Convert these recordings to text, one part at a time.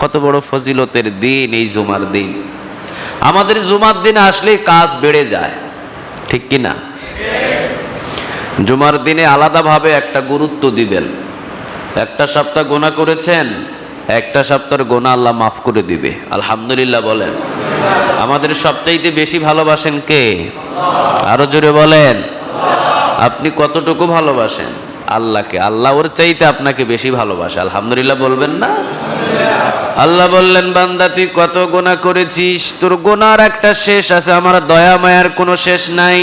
কত বড় ফজিলতের দিন এই জুমার দিন। আমাদের জুমার দিন আসলেই কাজ বেড়ে যায়, ঠিক কি না? জুমার দিনে আলাদাভাবে একটা গুরুত্ব দিবেন। একটা সপ্তাহ গোনা করেছেন, একটা সপ্তাহের গোনা আল্লাহ মাফ করে দিবে। আলহামদুলিল্লাহ বলেন। আমাদের সবচাইতে বেশি ভালোবাসেন কে? আরও জোরে বলেন। আপনি কতটুকু ভালোবাসেন? আল্লাহকে। আল্লাহ ওর চাইতে আপনাকে বেশি ভালোবাসে। আলহামদুলিল্লাহ বলবেন না? আল্লাহ বললেন, বান্দা, তুই কত গোনা করেছিস? তোর গোনার একটা শেষ আছে, আমার দয়া মায়ার কোনো শেষ নাই।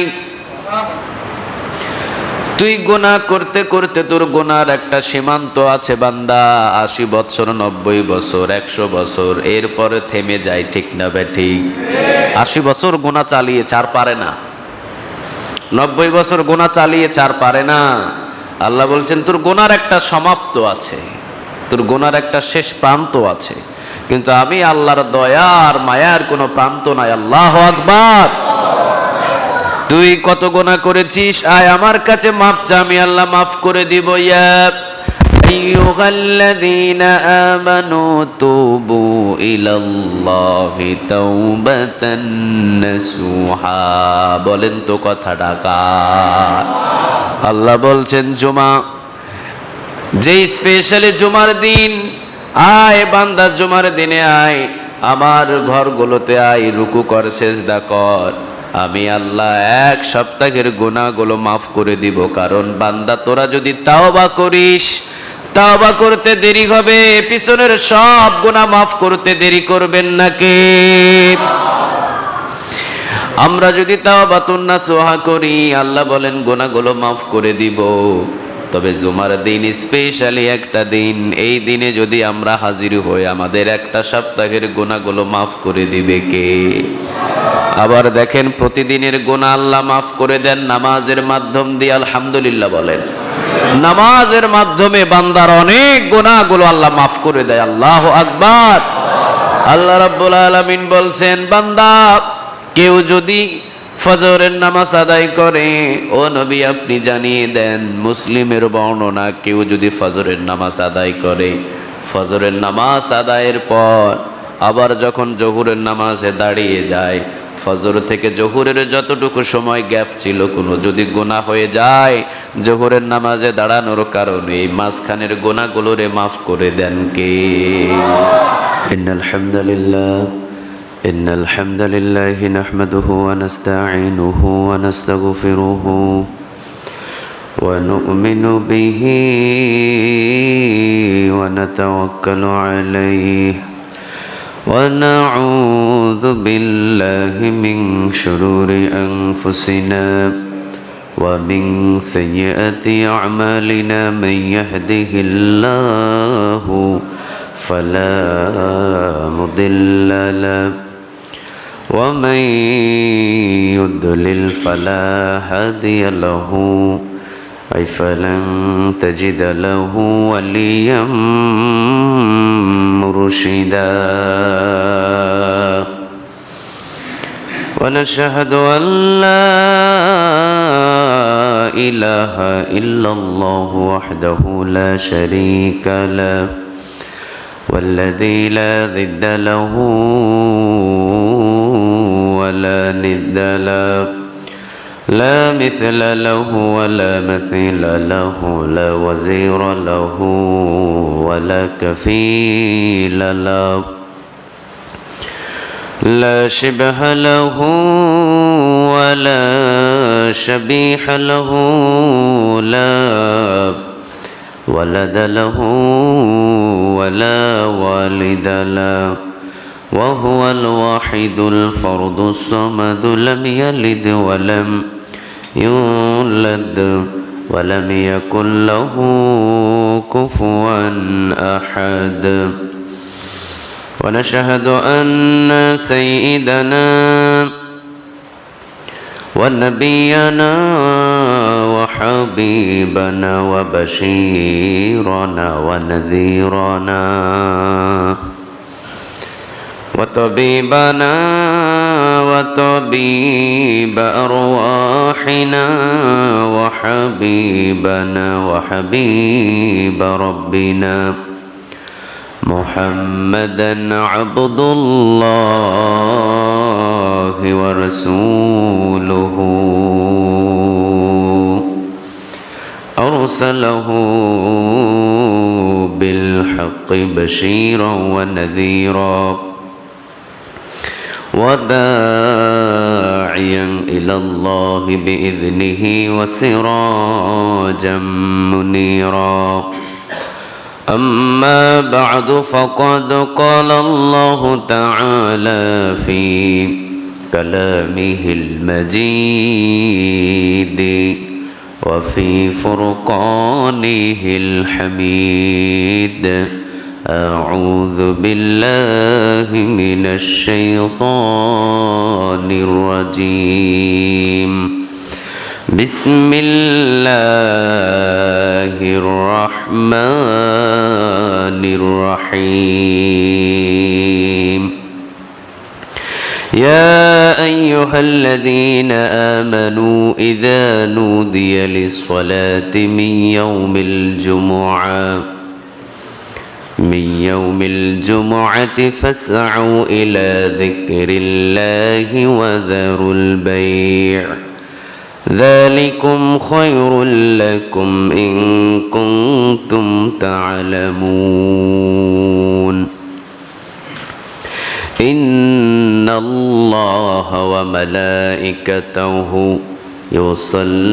তুই গোনা করতে করতে তোর গোনার একটা সীমান্ত আছে, বান্দা। আশি বছর নব্বই বছর একশো বছর এরপরে থেমে যায়, ঠিক না বে, ঠিক? আশি বছর গোনা চালিয়েছে, আর পারে না। নব্বই বছর গোনা চালিয়েছে, আর পারে না। আল্লাহ বলছেন, তোর গোনার একটা সমাপ্ত আছে, তোর গোনার একটা শেষ প্রান্ত আছে, কিন্তু আমি আল্লাহর দয়া আর মায়ার কোনো প্রান্ত নাই। আল্লাহ আকবার। তুই কত গোনা করেছিস? আয় আমার কাছে মাপ চা আমি আল্লাহ মাফ করে দিব, ইয়া أيها الذين آمنوا توبوا إلى الله توبة نصوحا বলেন তো কথা ডাকা আল্লাহ বলছেন জুমা যে স্পেশালি জুমার দিন আয় বান্দার জুমার দিনে আয় আমার ঘরগুলোতে আয় রুকু কর সেজদা কর আমি আল্লাহ এক সপ্তাহের গুণাগুলো মাফ করে দিব কারণ বান্দা তোরা যদি তাওবা করিস তাওবা করতে দেরি হবে, পিছনের সব গুনাহ মাফ করতে দেরি করবেন নাকি আমরা যদি তাওবা তুন্না সোহা করি, আল্লাহ বলেন, গুনাহগুলো মাফ করে দিব। তবে জুমার দিন, স্পেশালি একটা দিন, এই দিনে যদি আমরা হাজির হই, আমাদের একটা সপ্তাহের গুণাগুলো মাফ করে দিবে কে? আবার দেখেন, প্রতিদিনের গুণা আল্লাহ মাফ করে দেন, নামাজের মাধ্যম দিয়ে আলহামদুলিল্লাহ বলেন। নামাজের মাধ্যমে বান্দার অনেক গুণাগুলো আল্লাহ মাফ করে দেয়। আল্লাহ আকবার। আল্লাহ রাব্বুল আলামিন বলছেন, বান্দা, কেউ যদি ফজরের নামাজ আদায় করে, ও নবী আপনি জানিয়ে দেন, মুসলিমের বর্ণনা, কেউ যদি ফজরের নামাজ আদায় করে, ফজরের নামাজ আদায়ের পর আবার যখন জহুরের নামাজে দাঁড়িয়ে যায় ফজর থেকে জহুরের যতটুকু সময় গ্যাপ ছিল কোনো যদি গোনা হয়ে যায় জহুরের নামাজে দাঁড়ানোর কারণে এই মাঝখানের গোনাগুলোরে মাফ করে দেন কে আলহামদুলিল্লাহ إن الحمد لله نحمده ونستعينه ونستغفره ونؤمن به ونتوكل عليه ونعوذ بالله من شرور أنفسنا ومن سيئات أعمالنا من يهده الله فلا مضل له ومن يضلل فلا هادي له أي فلن تجد له وليا مرشدا. ونشهد أن لا إله إلا الله وحده لا شريك له والذي لا ضد له ولا ند له. لا مثل له ولا مثيل له لا وزير له ولا كفيل له. لا شبه له ولا شبيح له لا ولد له ولا والد له. وهو الواحد الفرد الصمد لم يلد ولم يولد ولم يكن له كفوا أحد. ونشهد أن سيدنا ونبينا وحبيبنا وبشيرنا ونذيرنا وطبيبنا وطبيب أرواحنا وحبيبنا وحبيب ربنا محمدا عبد الله ورسوله. أرسله بالحق بشيرا ونذيرا. وداعيا إلى الله بإذنه وسراجا منيرا. أما بعد فقد قال الله تعالى في كلامه المجيد وفي فرقانه الحميد. أعوذ بالله من الشيطان الرجيم. بسم الله الرحمن الرحيم. يا أيها الذين آمنوا إذا نودي للصلاة من يوم الجمعة من يوم الجمعة فاسعوا إلى ذكر الله وذروا البيع. ذلكم خير لكم إن كنتم تعلمون. إن الله وملائكته يصلون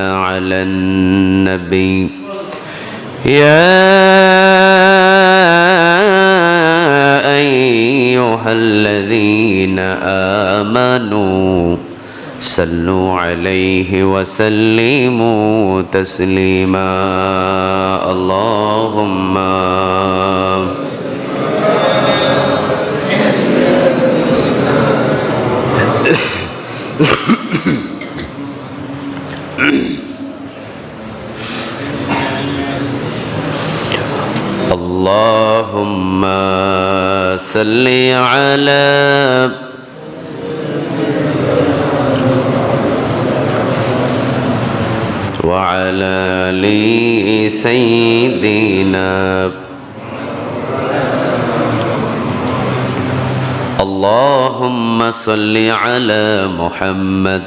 على النبي. يا أيها الذين آمنوا صلوا عليه وسلموا تسليما. اللهم اللهم صل على وعلى آل سيدنا اللهم صل على محمد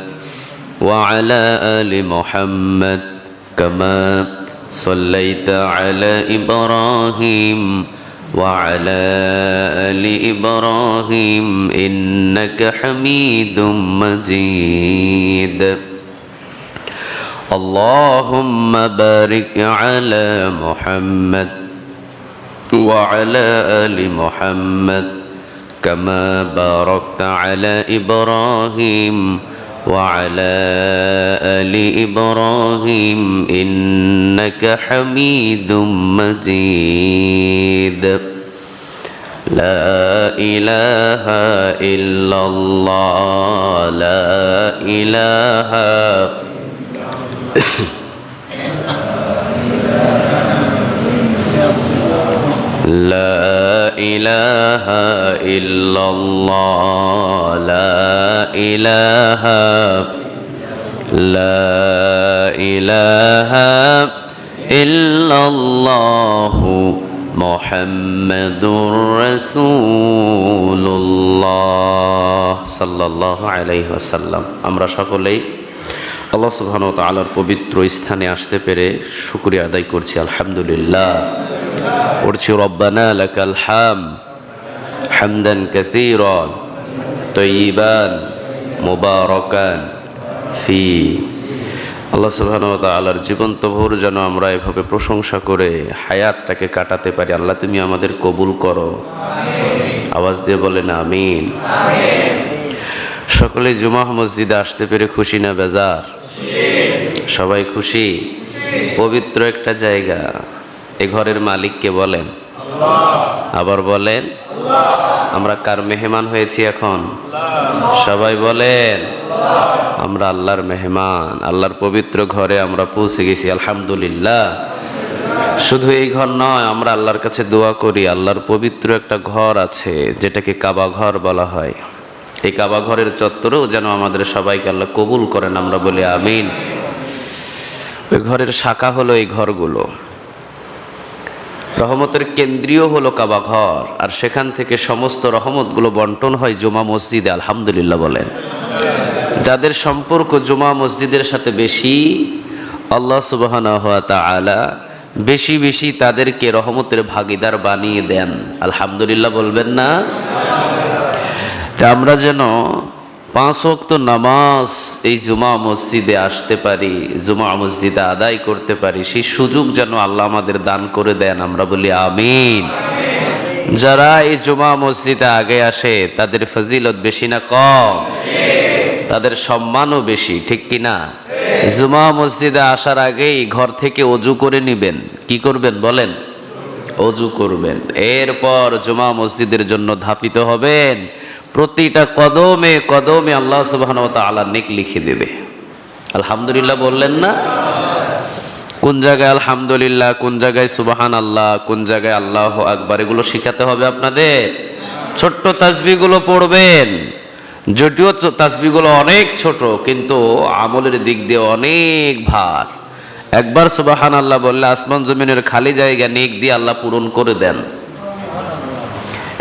وعلى آل محمد كما صليت على إبراهيم وعلى آل إبراهيم إنك حميد مجيد. اللهم بارك على محمد وعلى آل محمد كما باركت على إبراهيم وعلى آل إبراهيم إنك حميد مجيد. لا إله إلا الله لا إله إلا الله لا إله إلا الله لا إله لا إله إلا الله محمد رسول الله صلى الله عليه وسلم আমরা সকলেই আল্লাহ সুবহান ও তালার পবিত্র স্থানে আসতে পেরে শুক্রিয়া আদায় করছি, আলহামদুলিল্লাহ। পড়ছি, রব্বানা লাকাল হাম হামদান কাসীরান তয়্যিবান মুবারাকান ফি। আল্লাহ সুবহান তালার জীবন্ত ভোর যেন আমরা এভাবে প্রশংসা করে হায়াতটাকে কাটাতে পারি, আল্লাহ তুমি আমাদের কবুল করো। আওয়াজ দিয়ে বলেন, আমিন। সকলে জুমাহ মসজিদে আসতে পেরে খুশি না বেজার? সবাই খুশি? পবিত্র একটা জায়গা। এ ঘরের মালিককে বলেন। আবার বলেন, আমরা কার মেহমান হয়েছি এখন? সবাই বলেন, আমরা আল্লাহর মেহমান। আল্লাহর পবিত্র ঘরে আমরা পৌঁছে গেছি, আলহামদুলিল্লাহ। শুধু এই ঘর নয়, আমরা আল্লাহর কাছে দোয়া করি। আল্লাহর পবিত্র একটা ঘর আছে, যেটাকে কাবা ঘর বলা হয়। এই কাবা ঘরের চত্বরেও যেন আমাদের সবাইকে আল্লাহ কবুল করেন, আমরা বলি আমিন। ওই ঘরের শাখা হলো এই ঘরগুলো। রহমতের কেন্দ্রীয় হলো কাবা ঘর, আর সেখান থেকে সমস্ত রহমতগুলো বন্টন হয় জুমা মসজিদে, আলহামদুলিল্লাহ বলেন। যাদের সম্পর্ক জুমা মসজিদের সাথে বেশি, আল্লাহ সুবাহানা হাত আলা বেশি বেশি তাদেরকে রহমতের ভাগিদার বানিয়ে দেন। আলহামদুলিল্লাহ বলবেন না? আমরা যেন পাঁচ ওয়াক্ত নামাজ এই জুমা মসজিদে আসতে পারি, জুমা মসজিদে আদায় করতে পারি, সেই সুযোগ যেন আল্লাহ আমাদের দান করে দেন, আমরা বলি আমিন। যারা এই জুমা মসজিদে আগে আসে, তাদের ফজিলত বেশি না কম? তাদের সম্মানও বেশি, ঠিক কি না? জুমা মসজিদে আসার আগেই ঘর থেকে অজু করে নিবেন। কি করবেন বলেন? অজু করবেন। এরপর জুমা মসজিদের জন্য ধাপিত হবেন। প্রতিটা কদমে কদমে আল্লাহ সুবাহ আল্লাহ নেক লিখে দেবে। আলহামদুলিল্লাহ বললেন না? কোন জায়গায় আলহামদুলিল্লাহ, কোন জায়গায় সুবাহান আল্লাহ কোন জায়গায় আল্লাহ আকবার, এগুলো শিখাতে হবে আপনাদের। ছোট্ট তাসবিগুলো পড়বেন। যদিও তাসবিগুলো অনেক ছোট, কিন্তু আমলের দিক দিয়ে অনেক ভার। একবার সুবাহান আল্লাহ বললে আসমান জমিনের খালি জায়গা নেক দিয়ে আল্লাহ পূরণ করে দেন।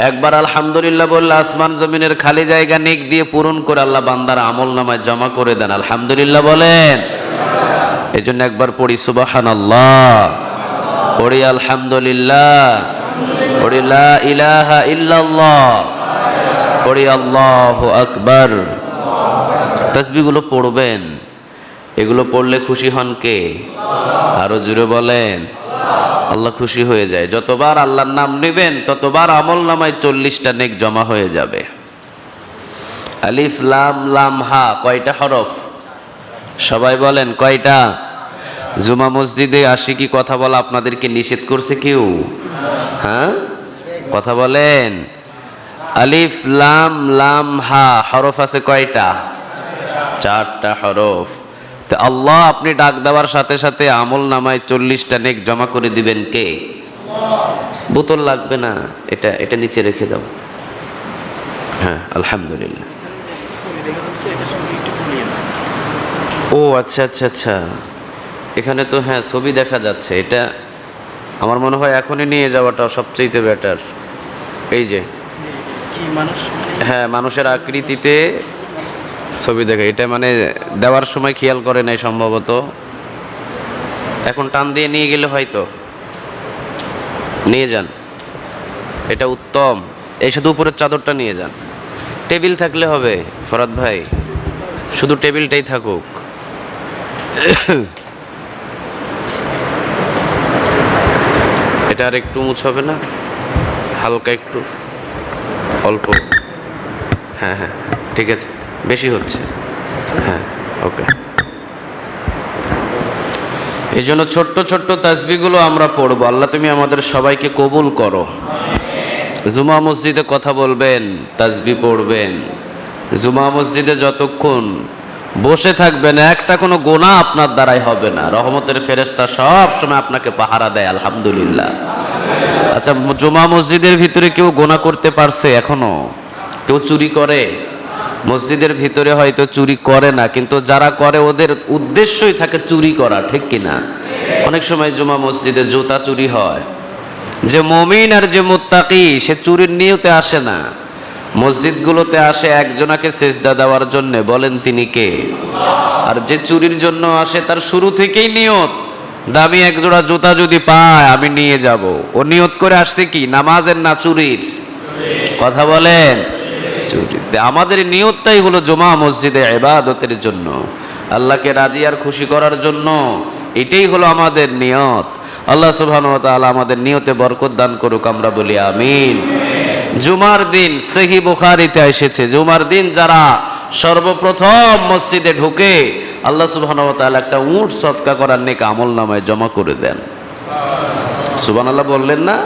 একবার আলহামদুলিল্লাহ বললে, আসমান জমিনের খালি জায়গা নেক দিয়ে পূরণ করে আল্লাহ বান্দার আমল নামায় জমা করে দেন। আলহামদুলিল্লাহ বলেন। এই জন্য একবার পড়ি সুবাহান আল্লাহ পড়ি, আলহামদুলিল্লাহ। পড়ি ইলাহা ইল্লাল্লাহ। পড়ি, আল্লাহ আকবার। তসবিগুলো পড়বেন। এগুলো পড়লে খুশি হন কে? আরও জুড়ে বলেন। আল্লাহ খুশি হয়ে যায়। যতবার আল্লাহর নাম নেবেন, ততবার আমল নামায় চল্লিশটা নেক জমা হয়ে যাবে। আলিফ, লাম লাম, হা, কয়টা হরফ? সবাই বলেন, কয়টা? জুমা মসজিদে আসি কি কথা বলা আপনাদেরকে নিষেধ করছে কেউ? হ্যাঁ? কথা বলেন। আলিফ, লাম লাম, হা, হরফ আছে কয়টা? চারটা হরফ। তো আল্লাহ আপনি ডাক দেওয়ার সাথে সাথে আমল নামায় চল্লিশটা নেক জমা করে দিবেন কে? বোতল লাগবে না এটা এটা নিচে রেখে দাও। হ্যাঁ আলহামদুলিল্লাহ। ও আচ্ছা আচ্ছা আচ্ছা। এখানে তো হ্যাঁ ছবি দেখা যাচ্ছে। এটা আমার মনে হয় এখনই নিয়ে যাওয়াটা সবচেয়ে বেটার এই যে। হ্যাঁ মানুষের আকৃতিতে ছবি দেখে। এটা মানে দেওয়ার সময় খেয়াল করে নাই সম্ভবত। এখন টান দিয়ে নিয়ে গেলে হয়তো। নিয়ে যান। এটা উত্তম। এই শুধু উপরের চাদরটা নিয়ে যান। টেবিল থাকলে হবে, ফরাদ ভাই। শুধু টেবিলটাই থাকুক। এটা আর একটু মুছ হবে না? হালকা একটু। অল্প। হ্যাঁ হ্যাঁ। ঠিক আছে। বেশি হচ্ছে। হ্যাঁ ওকে। এই জন্য ছোট্ট ছোট্ট তাসবিগুলো আমরা পড়ব। আল্লাহ তুমি আমাদের সবাইকে কবুল করো। জুমা মসজিদে কথা বলবেন তাসবি পড়বেন। জুমা মসজিদে যতক্ষণ বসে থাকবেন, একটা কোনো গোনা আপনার দ্বারাই হবে না। রহমতের ফেরেস্তা সব সময় আপনাকে পাহারা দেয়, আলহামদুলিল্লাহ। আচ্ছা জুমা মসজিদের ভিতরে কেউ গোনা করতে পারছে এখনও? কেউ চুরি করে? মসজিদের ভিতরে হয়তো চুরি করে না, কিন্তু যারা করে ওদের উদ্দেশ্যই থাকে চুরি করা, ঠিক কিনা অনেক সময় জুমা মসজিদে জুতা চুরি হয়। যে মমিন আর যে মুত্তাকি, সে চুরির নিয়তে আসে না। মসজিদগুলোতে আসে একজনাকে সেজদা দেওয়ার জন্য, বলেন তিনি কে? আর যে চুরির জন্য আসে, তার শুরু থেকেই নিয়ত। দামি একজোড়া জুতা যদি পায়, আমি নিয়ে যাব। ও নিয়ত করে আসছে কি? নামাজের না চুরির? কথা বলেন। আমাদের নিয়তটাই হলো জমা মসজিদে এবাদতের জন্য। আল্লাহকে রাজি আর খুশি করার জন্য। এটাই হলো আমাদের নিয়ত। আল্লাহ সুবহান ওয়া তাআলা আমাদের নিয়তে বরকত দান করুক, আমরা বলি আমিন। জুমার দিন সেহি বুখারিতে এসেছে। জুমার দিন যারা সর্বপ্রথম মসজিদে ঢুকে, আল্লাহ সুবহানাহু ওয়া তাআলা একটা উট সৎকা করার নেক আমল নামায় জমা করে দেন। সুবহানাল্লাহ বললেন না?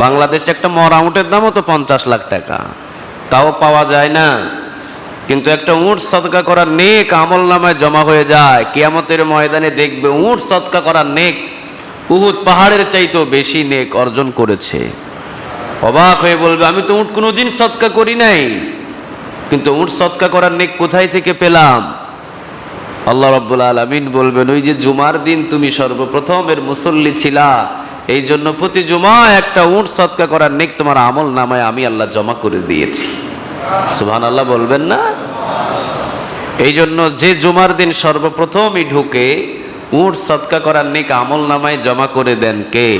বাংলাদেশে একটা মরা উটের দামও তো পঞ্চাশ লাখ টাকা। তাও পাওয়া যায় না। কিন্তু একটা উট সৎকা করার নেক আমল নামায় জমা হয়ে যায়। কেয়ামতের ময়দানে দেখবে উট সৎকা করার নেক, উহুদ পাহাড়ের চাইতেও বেশি নেক অর্জন করেছে। অবাক হয়ে বলবে, আমি তো উট কোনোদিন সৎকা করি নাই। কিন্তু উঁট সৎকা করার নেক কোথায় থেকে পেলাম? আল্লাহ রব্বুল আলমিন বলবেন, ওই যে জুমার দিন তুমি সর্বপ্রথম এর মুসল্লি ছিলা এই জন্য প্রতি জুমায় একটা উঁট সৎকা করার নেক তোমার আমল নামায় আমি আল্লাহ জমা করে দিয়েছি। সুবহান আল্লাহ বলবেন না? এই জন্য যে জুমার দিন সর্বপ্রথমই ঢুকে উঁট সৎকা করার নেক আমল নামায় জমা করে দেন কে?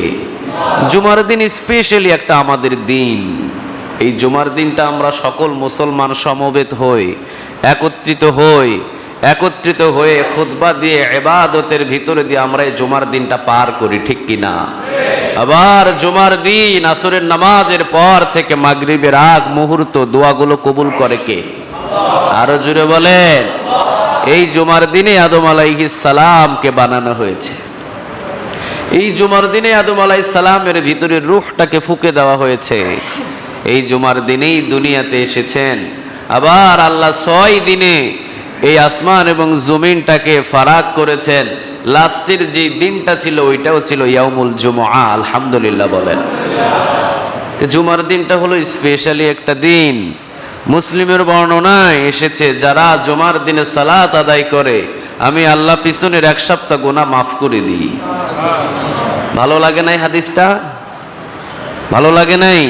জুমার দিন স্পেশালি একটা আমাদের দিন। এই জুমার দিনটা আমরা সকল মুসলমান সমবেত হই, একত্রিত হই একত্রিত হয়ে খুতবা দিয়ে এবাদতের ভিতরে দিয়ে আমরা এই জুমার দিনটা পার করি, ঠিক কিনা আবার জুমার দিন, আসরের নামাজের পর থেকে মাগরিবের আগ মুহূর্ত দোয়াগুলো কবুল করে কে? আরও জুড়ে বলেন। এই জুমার দিনে আদম সালামকে বানানো হয়েছে। এই জুমার দিনে আদম সালামের ভিতরে রুহটাকে ফুকে দেওয়া হয়েছে। এই জুমার দিনেই দুনিয়াতে এসেছেন। আবার আল্লাহ ছয় দিনে এই আসমান এবং জমিনটাকে ফারাক করেছেন। লাস্টের যে দিনটা ছিল, ওইটাও ছিল ইয়ামুল জুমা আলহামদুলিল্লাহ বলেন। জুমার দিনটা হলো স্পেশালি একটা দিন। মুসলিমের বর্ণনায় এসেছে, যারা জুমার দিনে সালাত আদায় করে, আমি আল্লাহ পিছনের এক সপ্তাহ গোনা মাফ করে দিই। ভালো লাগে নাই হাদিসটা? ভালো লাগে নাই?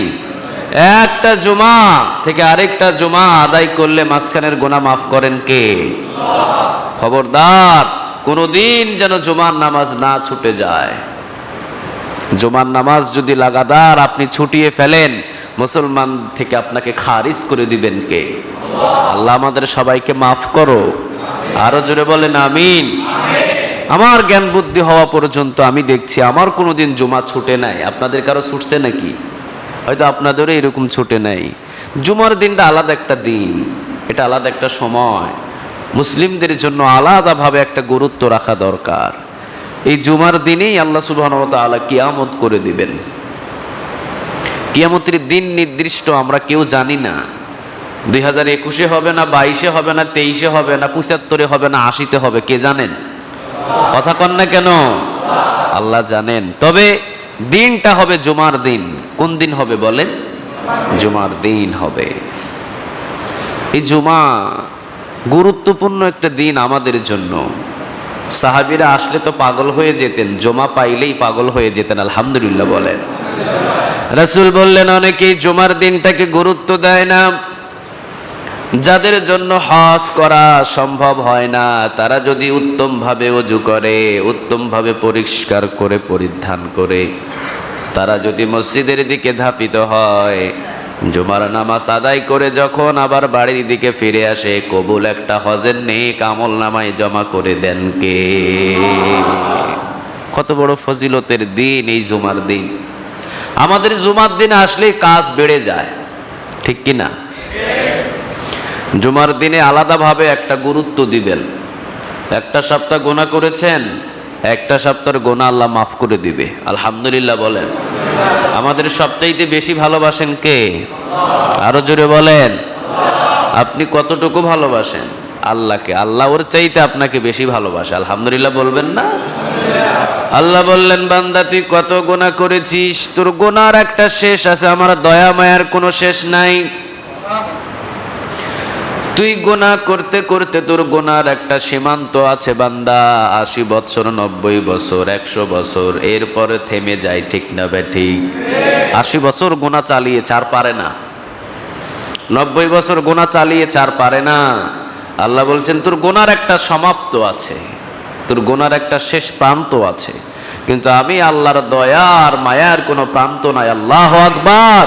একটা জুমা থেকে আরেকটা জুমা আদায় করলে মাঝখানের গোনা মাফ করেন কে? খবরদার, কোনোদিন যেন জুমার নামাজ না ছুটে যায়। জুমার নামাজ যদি লাগাতার আপনি ছুটিয়ে ফেলেন, মুসলমান থেকে আপনাকে খারিজ করে দিবেন কে? আল্লাহ আমাদের সবাইকে মাফ করো। আরও জোরে বলেন, আমিন। আমার জ্ঞান বুদ্ধি হওয়া পর্যন্ত আমি দেখছি, আমার কোনোদিন জুমা ছুটে নাই। আপনাদের কারও ছুটছে নাকি? হয়তো আপনাদেরও এরকম ছুটে নাই। জুমার দিনটা আলাদা একটা দিন, এটা আলাদা একটা সময়। মুসলিমদের জন্য আলাদাভাবে একটা গুরুত্ব রাখা দরকার। এই জুমার দিনেই আল্লাহ সুবাহ আলা কিয়ামত করে দিবেন। কিয়ামতের দিন নির্দিষ্ট, আমরা কেউ জানি না। দুই হাজার একুশে হবে না, বাইশে হবে না, তেইশে হবে না, পঁচাত্তরে হবে না, আশিতে হবে, কে জানেন? কথা কন না কেন? আল্লাহ জানেন। তবে দিনটা হবে জুমার দিন। কোন দিন হবে বলেন? জুমার দিন হবে। এই জুমা গুরুত্বপূর্ণ একটা দিন আমাদের জন্য। সাহাবিরা আসলে তো পাগল হয়ে যেতেন, জমা পাইলেই পাগল হয়ে যেতেন, আলহামদুলিল্লাহ বলেন। রাসূল বললেন, অনেকেই জুমার দিনটাকে গুরুত্ব দেয় না। যাদের জন্য হজ করা সম্ভব হয় না, তারা যদি উত্তমভাবে অজু করে, উত্তমভাবে পরিষ্কার করে, পরিধান করে, তারা যদি মসজিদের দিকে ধাপিত হয়, জুমার নামাজ আদায় করে যখন আবার বাড়ির দিকে ফিরে আসে, কবুল একটা হজের নেক আমল নামায় জমা করে দেন কে? কত বড় ফজিলতের দিন এই জুমার দিন। আমাদের জুমার দিন আসলে কাজ বেড়ে যায়, ঠিক কি না? জুমার দিনে আলাদাভাবে একটা গুরুত্ব দিবেন। একটা সপ্তাহ গোনা করেছেন, একটা সপ্তাহের গোনা আল্লাহ মাফ করে দিবে। আলহামদুলিল্লাহ বলেন। আমাদের সবচাইতে বেশি ভালোবাসেন কে? আরও জোরে বলেন। আপনি কতটুকু ভালোবাসেন? আল্লাহকে। আল্লাহ ওর চাইতে আপনাকে বেশি ভালোবাসে। আলহামদুলিল্লাহ বলবেন না? আল্লাহ বললেন, বান্দা, তুই কত গোনা করেছিস? তোর গোনার একটা শেষ আছে। আমার দয়া মায়ার কোনো শেষ নাই। তুই গোনা করতে করতে তোর গোনার একটা সীমান্ত আছে বান্দা। আশি বছর, নব্বই বছর, একশো বছর, এরপরে থেমে যায়, ঠিক না ঠিক? আশি বছর গোনা চালিয়েছে, আর পারে না। নব্বই বছর গোনা চালিয়েছে, আর পারে না। আল্লাহ বলছেন, তোর গোনার একটা সমাপ্ত আছে। তোর গোনার একটা শেষ প্রান্ত আছে। কিন্তু আমি আল্লাহর দয়ার মায়ার কোনো প্রান্ত নাই। আল্লাহ আকবার।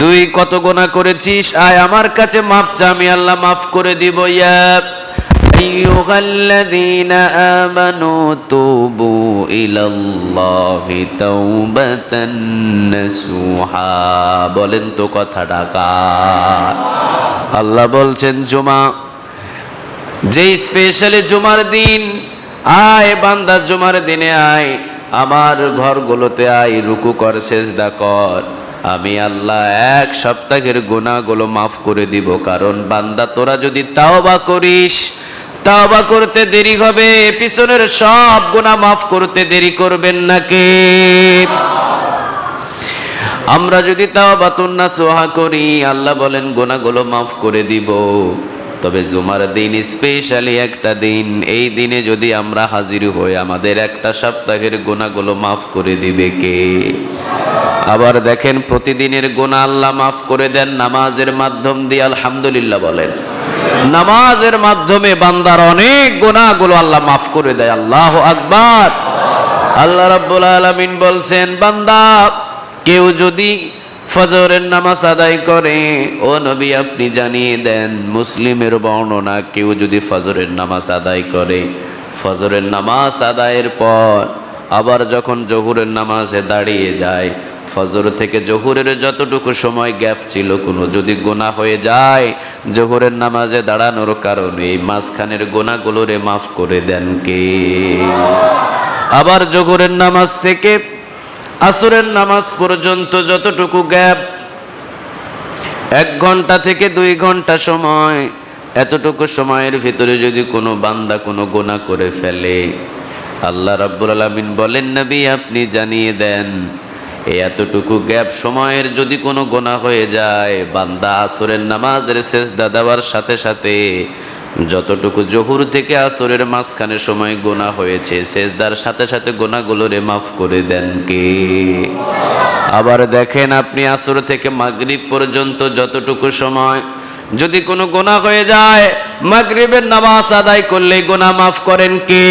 তুই কত গোনা করেছিস? আয় আমার কাছে মাপ চা আমি আল্লাহ মাফ করে দিব, ইয়া আইয়ুহাল্লাযীনা আমানু তুবু ইলাল্লাহি তাওবাতান নাসুহা। বলেন তো কথা ডাকা আল্লাহ বলছেন, জুমা, যেই স্পেশালি জুমার দিন, আয় বান্দা, জুমার দিনে আয়, আমার ঘরগুলোতে আয়, রুকু কর, সেজদা কর। আমি আল্লাহ এক সপ্তাহের গুণাগুলো মাফ করে দিব, কারণ বান্দা তোরা যদি তাওবা করিস, তাওবা করতে দেরি হবে, পিছনের সব গুণা মাফ করতে দেরি করবেন নাকি আমরা যদি তাওবা তুন্না সোহা করি, আল্লাহ বলেন গোনাগুলো মাফ করে দিব। তবে জুমার দিন স্পেশালি একটা দিন। এই দিনে যদি আমরা হাজির হই, আমাদের একটা সপ্তাহের গোনাগুলো মাফ করে দিবে কে? আবার দেখেন, প্রতিদিনের গোনা আল্লাহ মাফ করে দেন, নামাজের মাধ্যম দিয়ে আলহামদুলিল্লাহ বলেন। নামাজের মাধ্যমে বান্দার অনেক গোনাগুলো আল্লাহ মাফ করে দেয়। আল্লাহ আকবার। আল্লাহ রাব্বুল আলামিন বলছেন, বান্দা, কেউ যদি ফজরের নামাজ আদায় করে, ও নবী আপনি জানিয়ে দেন, মুসলিমের বর্ণনা কেউ যদি ফজরের নামাজ আদায় করে, ফজরের নামাজ আদায়ের পর আবার যখন জহুরের নামাজে দাঁড়িয়ে যায়, ফজর থেকে জহুরের যতটুকু সময় গ্যাপ ছিল কোনো যদি গোনা হয়ে যায়, জহুরের নামাজে দাঁড়ানোর কারণে মাঝখানের গোনাগুলোরে মাফ করে দেন কে? আবার জহুরের নামাজ থেকে আসরের নামাজ পর্যন্ত যতটুকু গ্যাপ, এক ঘণ্টা থেকে দুই ঘণ্টা সময়, এতটুকু সময়ের ভিতরে যদি কোনো বান্দা কোনো গোনা করে ফেলে, আল্লাহ রাব্বুল আলামিন বলেন, নবী, আপনি জানিয়ে দেন, এই এতটুকু গ্যাপ সময়ের যদি কোনো গোনা হয়ে যায়, বান্দা আসরের নামাজের শেষ দেওয়ার সাথে সাথে যতটুকু জহুর থেকে আসরের মাঝখানে সময় গোনা হয়েছে, সেজদার সাথে সাথে গোনাগুলোরে মাফ করে দেন কে? আবার দেখেন আপনি আসর থেকে মাগরিব পর্যন্ত যতটুকু সময় যদি কোনো গোনা হয়ে যায়, মাগরিবের নামাজ আদায় করলে গোনা মাফ করেন কে?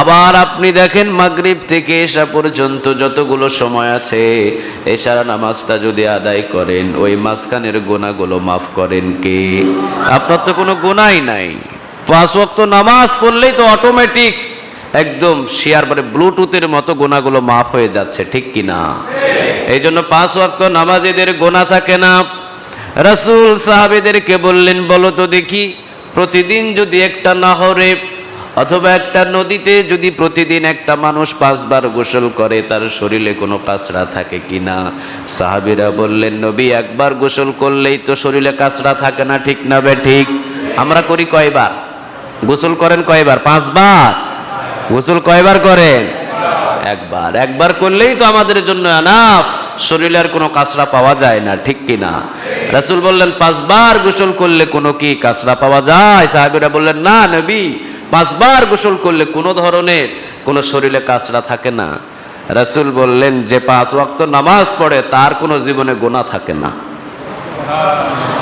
আবার আপনি দেখেন মাগরিব থেকে এসা পর্যন্ত যতগুলো সময় আছে, এশার নামাজটা যদি আদায় করেন, ওই মাঝখানের গোনাগুলো মাফ করেন কে? আপনার তো কোনো গোনাই নাই। পাঁচ ওয়াক্ত নামাজ পড়লেই তো অটোমেটিক একদম শেয়ার মানে ব্লুটুথের মতো গোনাগুলো মাফ হয়ে যাচ্ছে, ঠিক কি না? এই জন্য পাঁচ ওয়াক্ত নামাজেদের গোনা থাকে না। রাসূল সাহাবেদেরকে বললেন, বলো তো দেখি, প্রতিদিন যদি একটা নহরে অথবা একটা নদীতে যদি প্রতিদিন একটা মানুষ পাঁচবার গোসল করে, তার শরীরে কোনো কাঁচড়া থাকে কি না? সাহাবিরা বললেন, নবী, একবার গোসল করলেই তো শরীরে কাঁচড়া থাকে না, ঠিক না বে, ঠিক? আমরা করি কয়বার? গোসল করেন কয়বার? পাঁচবার। গোসল কয়বার করেন? একবার। একবার করলেই তো আমাদের জন্য আনাফ শরীরে আর কোনো কাঁচড়া পাওয়া যায় না, ঠিক কি না? রাসূল বললেন, পাঁচবার গোসল করলে কোনো কি কাঁচড়া পাওয়া যায়? সাহেবেরা বললেন, না, নবী। পাঁচবার গোসল করলে কোনো ধরনের কোনো শরীরে কাঁচড়া থাকে না। রাসূল বললেন, যে পাঁচ ওয়াক্ত নামাজ পড়ে, তার কোনো জীবনে গোনা থাকে না।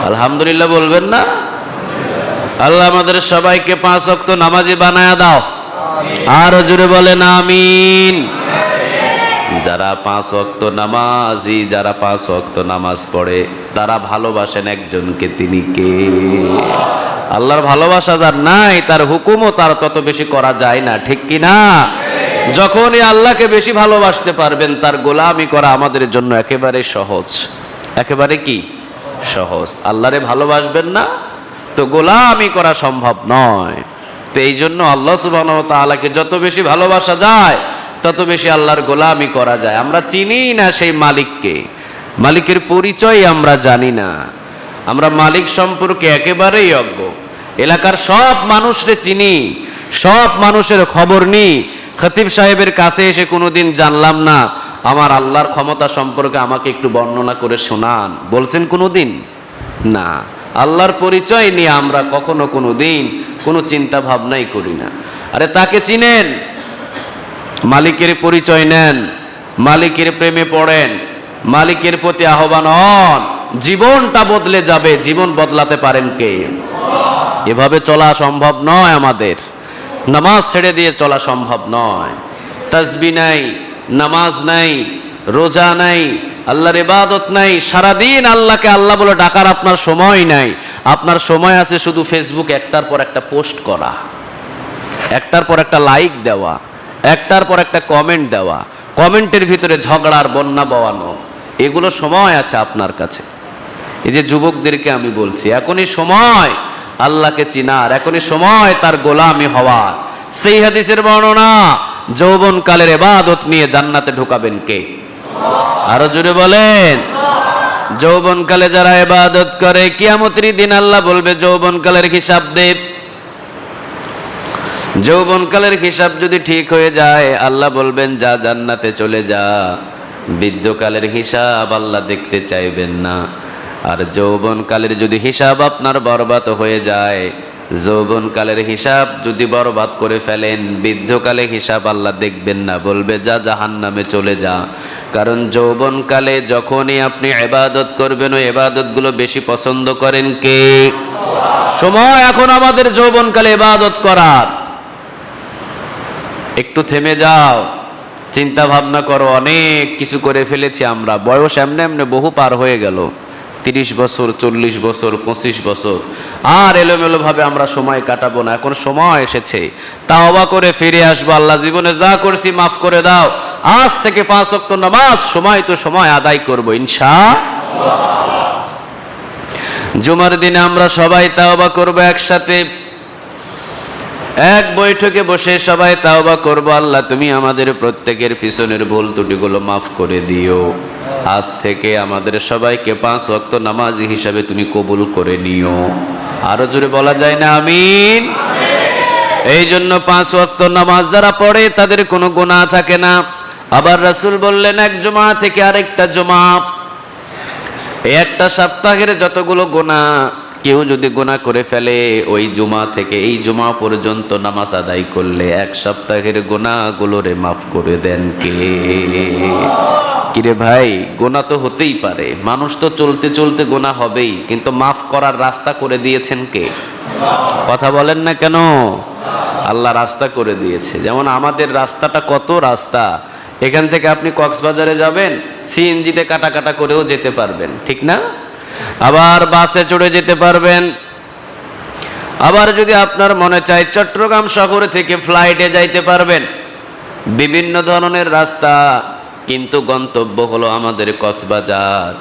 আলহামদুলিল্লাহ বলবেন না? আল্লাহ আমাদের সবাইকে পাঁচ ওয়াক্ত নামাজি বানায়া দাও। আর জুড়ে বলেন, আমিন। যারা পাঁচ ওয়াক্ত নামাজি, যারা পাঁচ ওয়াক্ত নামাজ পড়ে, তারা ভালোবাসেন একজনকে, তিনি কে? আল্লাহর ভালোবাসা যার নাই, তার হুকুমও তার তত বেশি করা যায় না, ঠিক কি না? যখনই আল্লাহকে বেশি ভালোবাসতে পারবেন, তার গোলামি করা আমাদের জন্য একেবারে সহজ। একেবারে কি? সহজ। আল্লাহরে ভালোবাসবেন না, তো গোলামি করা সম্ভব নয়। তো এই জন্য আল্লাহ সুবাহ তাআলাকে যত বেশি ভালোবাসা যায়, তত বেশি আল্লাহর গোলামি করা যায়। আমরা চিনি না সেই মালিককে। মালিকের পরিচয় আমরা জানি না। আমরা মালিক সম্পর্কে একেবারেই অজ্ঞ। এলাকার সব মানুষরে চিনি, সব মানুষের খবর নিই খতিব সাহেবের কাছে এসে কোনোদিন জানলাম না, আমার আল্লাহর ক্ষমতা সম্পর্কে আমাকে একটু বর্ণনা করে শোনান। বলছেন কোনোদিন? না, আল্লাহর পরিচয় নিয়ে আমরা কখনো কোনো দিন কোনো চিন্তা ভাবনাই করি না। আরে তাকে চিনেন? মালিকের পরিচয় নেন, মালিকের প্রেমে পড়েন, মালিকের প্রতি আহ্বান হন। জীবনটা বদলে যাবে, জীবন বদলাতে পারেন কে? এভাবে চলা সম্ভব নয় আমাদের। নামাজ ছেড়ে দিয়ে চলা সম্ভব নয়। তাসবি নাই, নামাজ নাই, রোজা নাই, আল্লাহর ইবাদত নাই, সারাদিন আল্লাহকে আল্লাহ বলে ডাকার আপনার সময় নাই। আপনার সময় আছে শুধু ফেসবুক একটার পর একটা পোস্ট করা, একটার পর একটা লাইক দেওয়া, একটার পর একটা কমেন্ট দেওয়া, কমেন্টের ভিতরে ঝগড়ার বন্যা বওয়ানো, এগুলো সময় আছে আপনার কাছে। এই যে যুবকদেরকে আমি বলছি, এখনই সময় আল্লাহকে চিনার এখনই সময় তার গোলামি হওয়ার। সেই হাদিসের বর্ণনা যৌবন কালের এবাদত নিয়ে জান্নাতে ঢুকাবেন কে? আরও জুড়ে বলেন। যৌবনকালে যারা এবাদত করে, কিয়ামতের দিন আল্লাহ বলবে, যৌবনকালের হিসাব দেব যৌবনকালের হিসাব যদি ঠিক হয়ে যায়, আল্লাহ বলবেন, যা জান্নাতে চলে যা। বৃদ্ধকালের হিসাব আল্লাহ দেখতে চাইবেন না। আর যৌবনকালের যদি হিসাব আপনার বরবাদ হয়ে যায়, যৌবনকালের হিসাব যদি বরবাদ করে ফেলেন, বৃদ্ধকালে হিসাব আল্লাহ দেখবেন না, বলবে, যা জাহান নামে চলে যা। কারণ যৌবনকালে যখনই আপনি এবাদত করবেন, ওই এবাদতগুলো বেশি পছন্দ করেন কে? সময় এখন আমাদের যৌবনকালে এবাদত করার। একটু থেমে যাও চিন্তা ভাবনা করো, অনেক কিছু করে ফেলেছি আমরা, বয়স এমনি এমনি বহু পার হয়ে গেল। তিরিশ বছর, চল্লিশ বছর, পঁচিশ বছর। আর এলোমেলো ভাবে আমরা সময় কাটাবো না, এখন সময় এসেছে। তা অবা করে ফিরে আসব, আল্লাহ জীবনে যা করছি মাফ করে দাও। আজ থেকে পাঁচ অক্ট নামাজ, সময় তো সময় আদায় করব ইনশা জুমার দিনে আমরা সবাই তাওবা করব একসাথে। এক বৈঠকে বসে সবাই তাওবা করব। আল্লাহ, তুমি আমাদের প্রত্যেকের পিছনের ভুল ত্রুটিগুলো মাফ করে দিও। আজ থেকে আমাদের সবাইকে পাঁচ ওয়াক্ত নামাজি হিসাবে তুমি কবুল করে নিও। আরও জোরে বলা যায় না, আমিন? এই জন্য পাঁচ ওয়াক্ত নামাজ যারা পড়ে, তাদের কোনো গোনা থাকে না। আবার রাসূল বললেন, এক জমা থেকে আরেকটা জমা। একটা সপ্তাহের যতগুলো গোনা কেউ যদি গোনা করে ফেলে, ওই জুমা থেকে এই জুমা পর্যন্ত নামাজ আদায় করলে এক সপ্তাহের গোনাগুলোরে মাফ করে দেন কে? কিরে ভাই গোনা তো হতেই পারে। মানুষ তো চলতে চলতে গোনা হবেই, কিন্তু মাফ করার রাস্তা করে দিয়েছেন কে? কথা বলেন না কেন? আল্লাহ রাস্তা করে দিয়েছে। যেমন আমাদের রাস্তাটা কত রাস্তা, এখান থেকে আপনি কক্সবাজারে যাবেন, সিএনজিতে কাটা কাটা করেও যেতে পারবেন, ঠিক না? আবার বাসে চড়ে যেতে পারবেন। আবার যদি আপনার মনে চায় চট্টগ্রাম শহর থেকে ফ্লাইটে যাইতে পারবেন। বিভিন্ন ধরনের রাস্তা, কিন্তু গন্তব্য হলো আমাদের কক্সবাজার।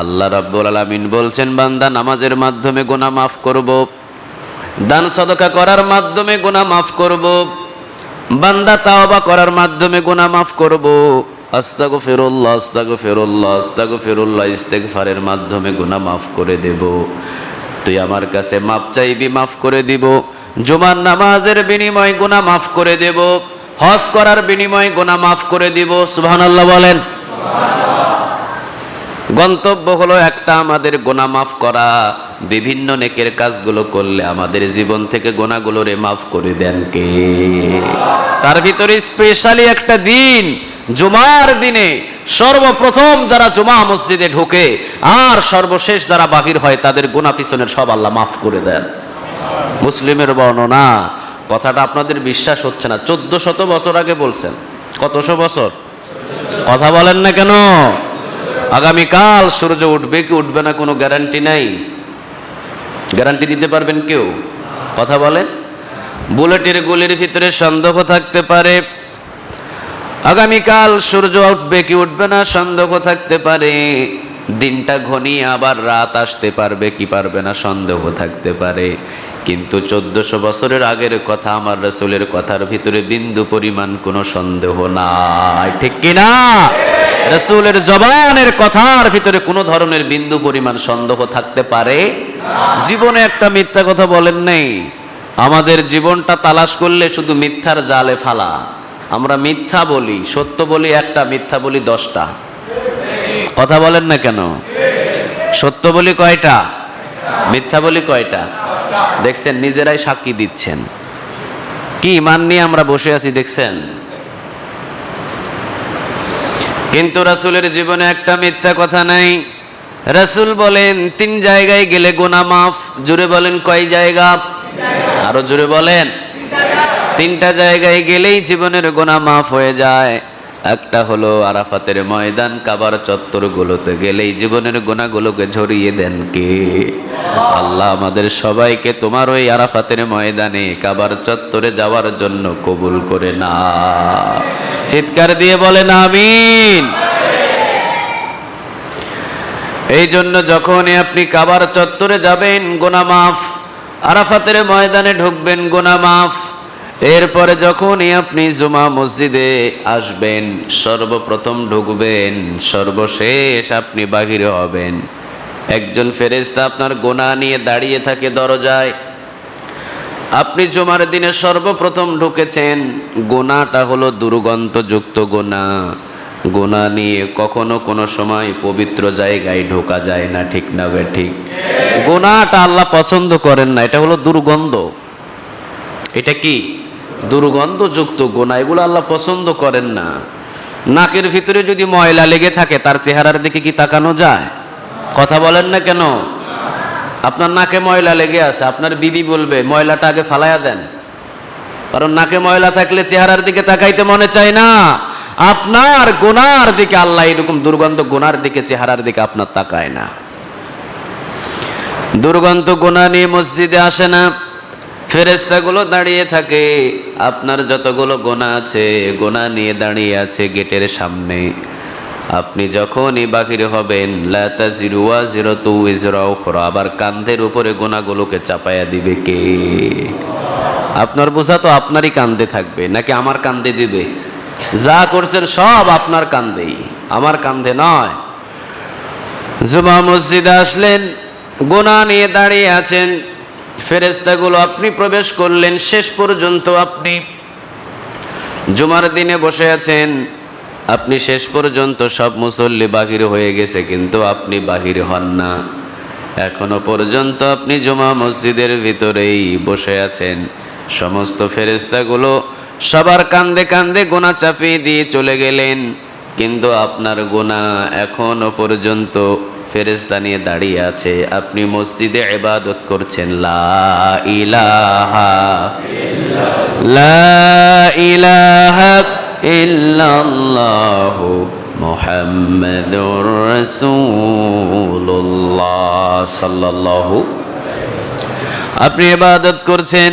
আল্লাহ রাব্বুল আলামিন বলছেন, বান্দা, নামাজের মাধ্যমে গোনা মাফ করব। দান সদকা করার মাধ্যমে গোনা মাফ করব। বান্দা তাওবা করার মাধ্যমে গোনা মাফ করব। আস্তাগো ফেরুল্লাহ আস্তাগো ফেরুল্লাহ আস্তাগো ফেরুল্লাহ ইস্তেগফারের মাধ্যমে গোনা মাফ করে দেব। তুই আমার কাছে মাপ চাইবি, মাফ করে দিব। জুমার নামাজের বিনিময় গোনা মাফ করে দেব। হজ করার বিনিময় গোনা মাফ করে দিব। সুবহানাল্লাহ বলেন। গন্তব্য হলো একটা আমাদের গোনা মাফ করা। বিভিন্ন নেকের কাজগুলো করলে আমাদের জীবন থেকে গোনাগুলোরে মাফ করে দেন কে? তার ভিতরে স্পেশালি একটা দিন জুমার দিনে সর্বপ্রথম যারা জুমা মসজিদে ঢোকে আর সর্বশেষ যারা বাহির হয়, তাদের গোনা পিছনের সব আল্লাহ মাফ করে দেন। মুসলিমের বর্ণনা, কথাটা আপনাদের বিশ্বাস হচ্ছে না। চোদ্দ শত বছর আগে বলছেন। কতশো বছর? কথা বলেন না কেন? আগামীকাল সূর্য উঠবে কি উঠবে না কোনো গ্যারান্টি নাই। গ্যারান্টি দিতে পারবেন কেউ? কথা বলেন। বুলেটের গুলির ভিতরে সন্দেহ থাকতে পারে। আগামীকাল সূর্য উঠবে কি উঠবে না সন্দেহ থাকতে পারে। দিনটা ঘনিয়ে আবার রাত আসতে পারবে কি পারবে না সন্দেহ থাকতে পারে। কিন্তু চোদ্দশো বছরের আগের কথা আমার রসুলের কথার ভিতরে বিন্দু পরিমাণ কোনো সন্দেহ নাই। ঠিক কিনা রসুলের জবানের কথার ভিতরে কোনো ধরনের বিন্দু পরিমাণ সন্দেহ থাকতে পারে? জীবনে একটা মিথ্যা কথা বলেন নেই। আমাদের জীবনটা তালাশ করলে শুধু মিথ্যার জালে ফালা। আমরা মিথ্যা বলি, সত্য বলি একটা, মিথ্যা বলি দশটা। কথা বলেন না কেন? সত্য বলি কয়টা? মিথ্যা বলি কয়টা? দেখছেন, নিজেরাই সাক্ষী দিচ্ছেন। কি মান নিয়ে আমরা বসে আছি, দেখছেন? কিন্তু রাসূলের জীবনে একটা মিথ্যা কথা নাই। রাসূল বলেন, তিন জায়গায় গেলে গোনা মাফ। জুড়ে বলেন, কয় জায়গা? আরও জুড়ে বলেন। তিনটা জায়গায় গেলেই জীবনের গোনা মাফ হয়ে যায়। একটা হলো আরাফাতের ময়দান, কাবার চত্বরগুলোতে গেলেই জীবনের গোনাগুলোকে ঝরিয়ে দেন কে? আল্লাহ আমাদের সবাইকে তোমার ওই আরাফাতের ময়দানে, কাবার চত্বরে যাওয়ার জন্য কবুল করে না। চিৎকার দিয়ে বলেন, আমিন। এই জন্য যখনই আপনি কাবার চত্বরে যাবেন, গোনা মাফ, আরাফাতের ময়দানে ঢুকবেন, গোনা মাফ। এরপরে যখনই আপনি জুমা মসজিদে আসবেন, সর্বপ্রথম ঢুকবেন, সর্বশেষ আপনি বাহিরে হবেন। একজন ফেরেশতা আপনার গোনা নিয়ে দাঁড়িয়ে থাকে দরজায়। আপনি জুমার দিনে সর্বপ্রথম ঢুকেছেন, গোনাটা হলো দুর্গন্ধযুক্ত গোনা। গোনা নিয়ে কখনো কোনো সময় পবিত্র জায়গায় ঢোকা যায় না, ঠিক না বে ঠিক। গোনাটা আল্লাহ পছন্দ করেন না, এটা হলো দুর্গন্ধ। এটা কি? দুর্গন্ধযুক্ত গোনা, এগুলো আল্লাহ পছন্দ করেন না। নাকের ভিতরে যদি ময়লা লেগে থাকে, তার চেহারার দিকে কি তাকানো যায়? কথা বলেন না কেন? আপনার নাকে ময়লা লেগে আছে, আপনার বিবি বলবে, ময়লাটা আগে ফালাইয়া দেন। কারণ নাকে ময়লা থাকলে চেহারার দিকে তাকাইতে মনে চায় না। আপনার গোনার দিকে, আল্লাহ এরকম দুর্গন্ধ গোনার দিকে, চেহারার দিকে আপনার তাকায় না। দুর্গন্ধ গোনা নিয়ে মসজিদে আসে না। ফেরেস্তাগুলো দাঁড়িয়ে থাকে। আপনার যতগুলো গোনা আছে, গোনা নিয়ে দাঁড়িয়ে আছে গেটের সামনে। আপনি যখনই বাহির হবেন জিরো আবার কান্ধের উপরে গোনাগুলোকে চাপায়া দিবে কে? আপনার বোঝা তো আপনারই কান্দে থাকবে, নাকি আমার কান্দে দিবে? যা করছেন সব আপনার কান্দেই, আমার কান্ধে নয়। জুমা মসজিদে আসলেন, গোনা নিয়ে দাঁড়িয়ে আছেন। ফেরেস্তাগুলো আপনি প্রবেশ করলেন, শেষ পর্যন্ত আপনি জুমার দিনে বসে আছেন। আপনি শেষ পর্যন্ত সব মুসল্লি বাহির হয়ে গেছে, কিন্তু আপনি বাহির হন না। এখনও পর্যন্ত আপনি জুমা মসজিদের ভিতরেই বসে আছেন। সমস্ত ফেরেস্তাগুলো সবার কান্দে কান্দে গোনা চাপিয়ে দিয়ে চলে গেলেন, কিন্তু আপনার গোনা এখনও পর্যন্ত ফেরেস্তা নিয়ে দাঁড়িয়ে আছে। আপনি মসজিদে ইবাদত করছেন। লা ইলাহা লা ইলাহা ইল্লাল্লাহু মুহাম্মাদুর সাল্লাল্লাহু আপনি ইবাদত করছেন।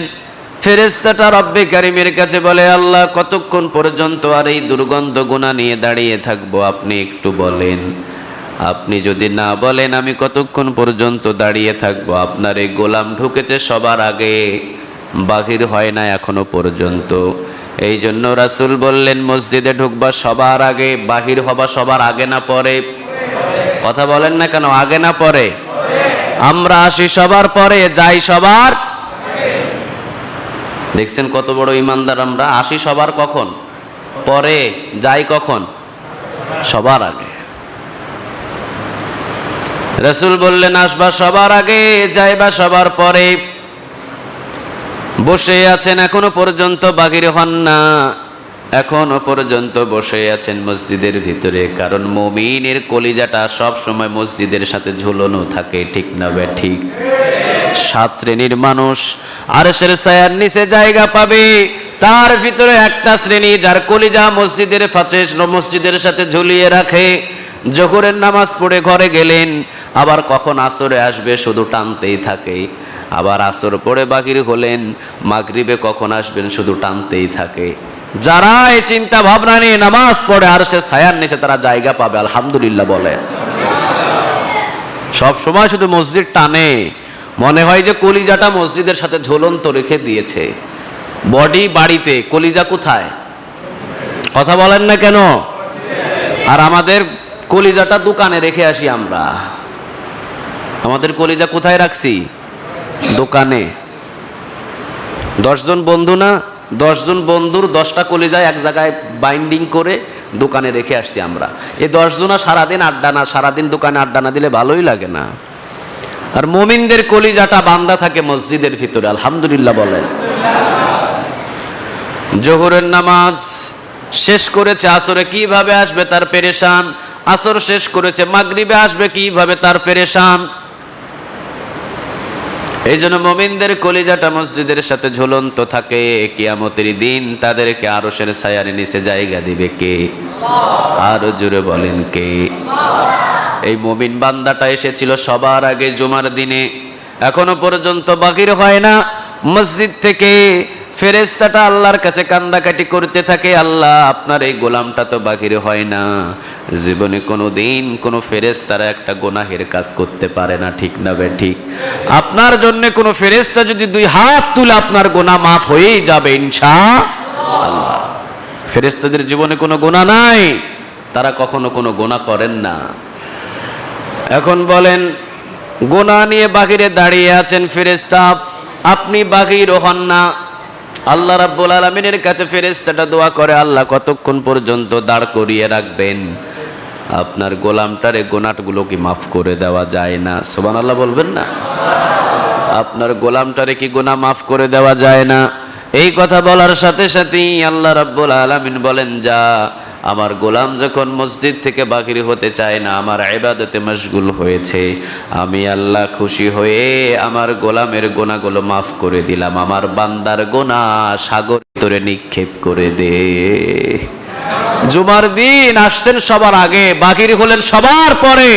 ফেরেস্তাটা রব্বে কারিমের কাছে বলে, আল্লাহ, কতক্ষণ পর্যন্ত আর এই দুর্গন্ধ গুণা নিয়ে দাঁড়িয়ে থাকব? আপনি একটু বলেন। আপনি যদি না বলেন, আমি কতক্ষণ পর্যন্ত দাঁড়িয়ে থাকব? আপনার এই গোলাম ঢুকেছে সবার আগে। বাহির হয় না এখনও পর্যন্ত। এই জন্য রাসুল বললেন, মসজিদে ঢুকবা সবার আগে, বাহির হবা সবার আগে না পরে। কথা বলেন না কেন? আগে না পরে। আমরা আসি সবার পরে, যাই সবার দেখছেন কত বড় ইমানদার আমরা? আসি সবার কখন? পরে, যাই কখন? সবার আগে। রসুল বললেন, আসবা সবার আগে, যাইবা সবার পরে। বসে আছেন এখনও পর্যন্ত বাগির হন না। এখনও পর্যন্ত বসে আছেন মসজিদের ভিতরে, কারণ মমিনের কলিজাটা সব সময় মসজিদের সাথে ঝুলনো থাকে, ঠিক না বে, ঠিক? সাত শ্রেণির মানুষ, আরশের ছায়ার নিচে জায়গা পাবে। তার ভিতরে একটা শ্রেণি যার কলিজা মসজিদের ফাঁসে মসজিদের সাথে ঝুলিয়ে রাখে। জোহরের নামাজ পড়ে ঘরে গেলেন আবার কখন আসরে আসবে শুধু টানতেই থাকে। আবার আসর পড়ে বাকির হলেন, মাগরিবে কখন আসবেন শুধু টানতেই থাকে। যারা এই চিন্তা ভাবনা নিয়ে নামাজ পড়ে আর সে ছায়ার নিচে তারা জায়গা পাবে, আলহামদুলিল্লাহ বলে। সব সময় শুধু মসজিদ টানে। মনে হয় যে কলিজাটা মসজিদের সাথে ঝুলন্ত রেখে দিয়েছে। বডি বাড়িতে, কলিজা কোথায়? কথা বলেন না কেন? আর আমাদের কলিজাটা দোকানে রেখে আসি আমরা। আমাদের কলিজা কোথায় রাখছি? দোকানে। দশজন বন্ধু না? দশজন বন্ধুর দশটা কলিজায় এক জায়গায় বাইন্ডিং করে দোকানে রেখে আসছি আমরা। এই দশজনা সারাদিন আড্ডা না, সারাদিন দোকানে আড্ডা না দিলে ভালোই লাগে না। আর মোমিনদের কলিজাটা বান্দা থাকে মসজিদের ভিতরে, আলহামদুলিল্লাহ বলেন। জোহরের নামাজ শেষ করেছে, আসরে কীভাবে আসবে তার পেরেশান? আসর শেষ করেছে, মাগরিবে আসবে কীভাবে তার পেরেশান? এই জন্য মোমিনদের কলিজাটা মসজিদের সাথে ঝুলন্ত থাকে। কিয়ামতের দিন তাদেরকে আরও সের ছায়ার নিচে জায়গা দিবে কে? আরও জোরে বলেন কে? এই মমিন বান্দাটা এসেছিল সবার আগে জুমার দিনে। এখনও পর্যন্ত বাকির হয় না। মসজিদ থেকে ফেরেস্তাটা আল্লাহর কাছে কান্দাকাটি করতে থাকে, আল্লাহ, আপনার এই গোলামটা তো বাকির হয় না। জীবনে কোনো দিন কোনো ফেরেস্তারা একটা গোনাহের কাজ করতে পারে না, ঠিক না বে, ঠিক? আপনার জন্য কোনো ফেরেস্তা যদি দুই হাত তুলে আপনার গোনা মাফ হয়েই যাবে ইনশা আল্লাহ ফেরেস্তাদের জীবনে কোনো গোনা নাই, তারা কখনো কোনো গোনা করেন না। এখন বলেন, গোনা নিয়ে বাহিরে দাঁড়িয়ে আছেন ফেরেস্তা আপনি বাহির হন না। আল্লাহ রাব্বুল আলমিনের কাছে ফেরেস্তাটা দোয়া করে, আল্লাহ, কতক্ষণ পর্যন্ত দাঁড় করিয়ে রাখবেন? আপনার গোলামটারে গোনাটগুলো কি মাফ করে দেওয়া যায় না। সোমান আল্লাহ বলবেন না? আপনার গোলামটারে কি গোনা মাফ করে দেওয়া যায় না? এই কথা বলার সাথে সাথেই আল্লাহ রাব্বুল আলামিন বলেন, যা আমার গোলাম যখন মসজিদ থেকে বাকির হতে চায় না, আমার ইবাদতে মশগুল হয়েছে। আমি আল্লাহ খুশি হয়ে আমার গোলামের গোনাগুলো মাফ করে দিলাম। আমার বান্দার গোনা সাগর ভিতরে নিক্ষেপ করে দে। জুমার দিন আসছেন সবার আগে, বাকির হলেন সবার পরে।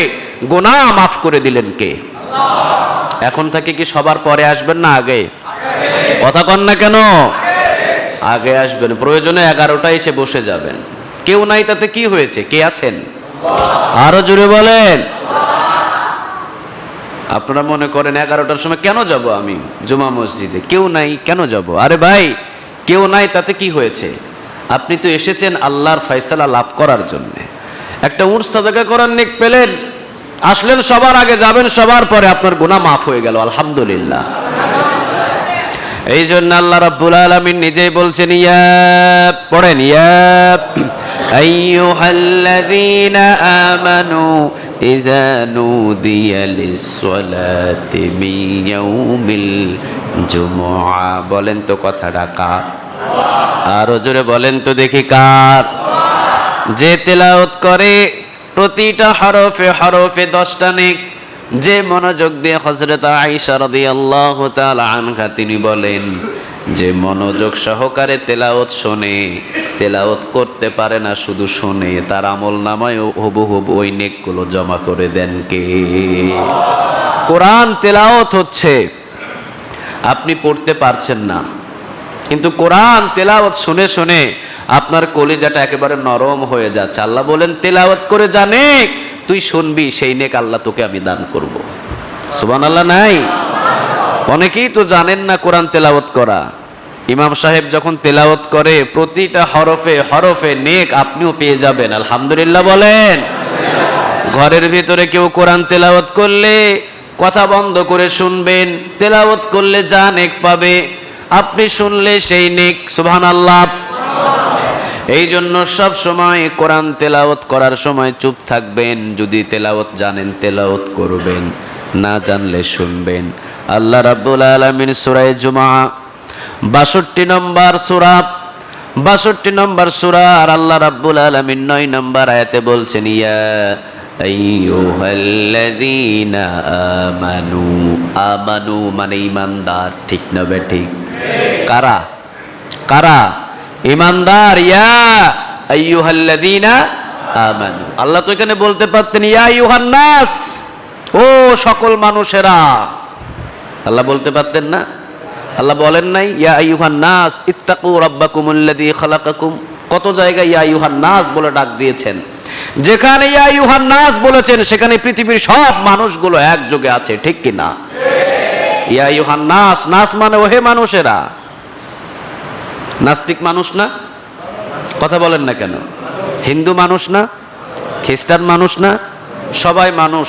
গোনা মাফ করে দিলেন কে? এখন থেকে কি সবার পরে আসবেন না আগে? কথা কন না কেন? আগে আসবেন। প্রয়োজনে এগারোটা এসে বসে যাবেন। কেউ নাই তাতে কি হয়েছে? কে আছেন? আরও জোরে বলেন। আপনারা মনে করেন এগারোটার সময় কেন যাব আমি জুমা মসজিদে? কেউ নাই কেন যাব? আরে ভাই কেউ নাই তাতে কি হয়েছে? আপনি তো এসেছেন আল্লাহর ফয়সালা লাভ করার জন্য। একটা উঠ সাদাকা করার নেক পেলেন আসলেন সবার আগে যাবেন সবার পরে আপনার গুনাহ মাফ হয়ে গেল আলহামদুলিল্লাহ। এই জন্য আল্লাহ রাব্বুল আলামিন নিজেই বলছেন, ইয়া পড়েন, ইয়া আইয়ুহাল্লাযীনা আমানু ইযা নুদিয়া লিস-সালাতি মিন ইয়াউমিল জুমুআ। বলেন তো কথাটা কার? আর জোরে বলেন তো দেখি কার? যে তেলাওত করে প্রতিটা হরফে হরফে দশটা নেক যে মনোযোগ দিয়ে হজরত আইসা রাদিয়াল্লাহু তাআলা আনহা তিনি বলেন, যে মনোযোগ সহকারে তেলাওত শোনে তেলাওত করতে পারে না, শুধু শোনে, তার আমল নামায় হবু হবু ওই নেকগুলো জমা করে দেন কে? কোরআন তেলাওত হচ্ছে, আপনি পড়তে পারছেন না, কিন্তু কোরআন তেলাওয়াত শুনে শুনে আপনার কলিজাটা একেবারে নরম হয়ে যাচ্ছে। আল্লাহ বলেন, তেলাওয়াত করে জানে তুই শুনবি, সেই নেক আল্লাহ তোকে আমি দান করব। সুবান আল্লাহ নাই? অনেকেই তো জানেন না কোরআন তেলাওয়াত করা। ইমাম সাহেব যখন তেলাওয়াত করে, প্রতিটা হরফে হরফে নেক আপনিও পেয়ে যাবেন। আলহামদুলিল্লাহ বলেন। ঘরের ভিতরে কেউ কোরআন তেলাওয়াত করলে কথা বন্ধ করে শুনবেন, তেলাওয়াত করলে যা নেক পাবে, আপনি শুনলে সেই নেক। সুবহান আল্লাহ এই জন্য সব সময় কোরআন তেলাওয়াত করার সময় চুপ থাকবেন। যদি তেলাওয়াত জানেন, তেলাওয়াত করবেন, না জানলে শুনবেন। আল্লাহ রাব্বুল আলামিন সূরা জুমা 62 নম্বর সূরা 62 নম্বর সূরা, আর আল্লাহ রাব্বুল আলামিন 9 নম্বর আয়াতে বলছেন, ইয়া আমানু আমানু মানে ইমানদার, ঠিক না বে ঠিক? কারা? কারা? ইমানদার, ইয়া আইয়ুহাল্লাযীনা আমানু। আল্লাহ তো এখানে বলতে পারতেন, ইয়া আইয়ুহান নাস ও সকল মানুষেরা। আল্লাহ বলতে পারতেন না? আল্লাহ বলেন নাই, ইয়া আইয়ুহান নাস ইত্তাকু রাব্বাকুমুল্লাযী খালাকাকুম। কত জায়গায় ইয়া আইয়ুহান নাস বলে ডাক দিয়েছেন? যেখানে ইয়া আইয়ুহান নাস বলেছেন, সেখানে পৃথিবীর সব মানুষগুলো একযোগে আছে, ঠিক কি না ইয়া আইয়ুহান নাস নাস মানে ওহে মানুষেরা। নাস্তিক মানুষ না? কথা বলেন না কেন? হিন্দু মানুষ না? খ্রিস্টান মানুষ না? সবাই মানুষ।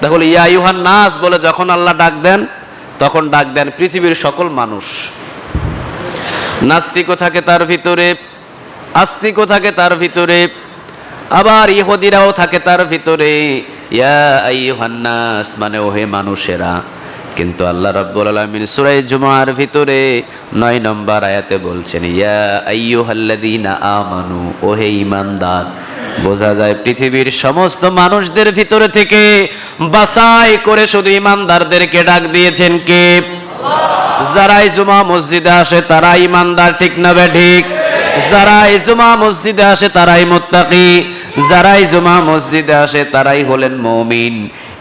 তাহলে ইয়া নাস বলে যখন আল্লাহ ডাক দেন, তখন ডাক দেন পৃথিবীর সকল মানুষ। নাস্তিকও থাকে তার ভিতরে, আস্তিকও থাকে তার ভিতরে, আবার ইহুদিরাও থাকে তার ভিতরে। ইয়া আইয়ুহান নাস মানে ওহে মানুষেরা। কিন্তু আল্লাহ রাব্বুল আলামিন সূরা জুমার ভিতরে নয় নম্বর আয়াতে বলছেন, ইয়া আমানু, ওহে ঈমানদার, বোঝা যায় পৃথিবীর সমস্ত মানুষদের ভিতরে থেকে বাছাই করে শুধু ঈমানদারদেরকে ডাক দিয়েছেন কে? যারাই জুমা মসজিদে আসে তারা ঈমানদার, ঠিক না বে ঠিক? যারাই জুমা মসজিদে আসে তারাই মুত্তাকি, যারাই জুমা মসজিদে আসে তারাই হলেন মমিন।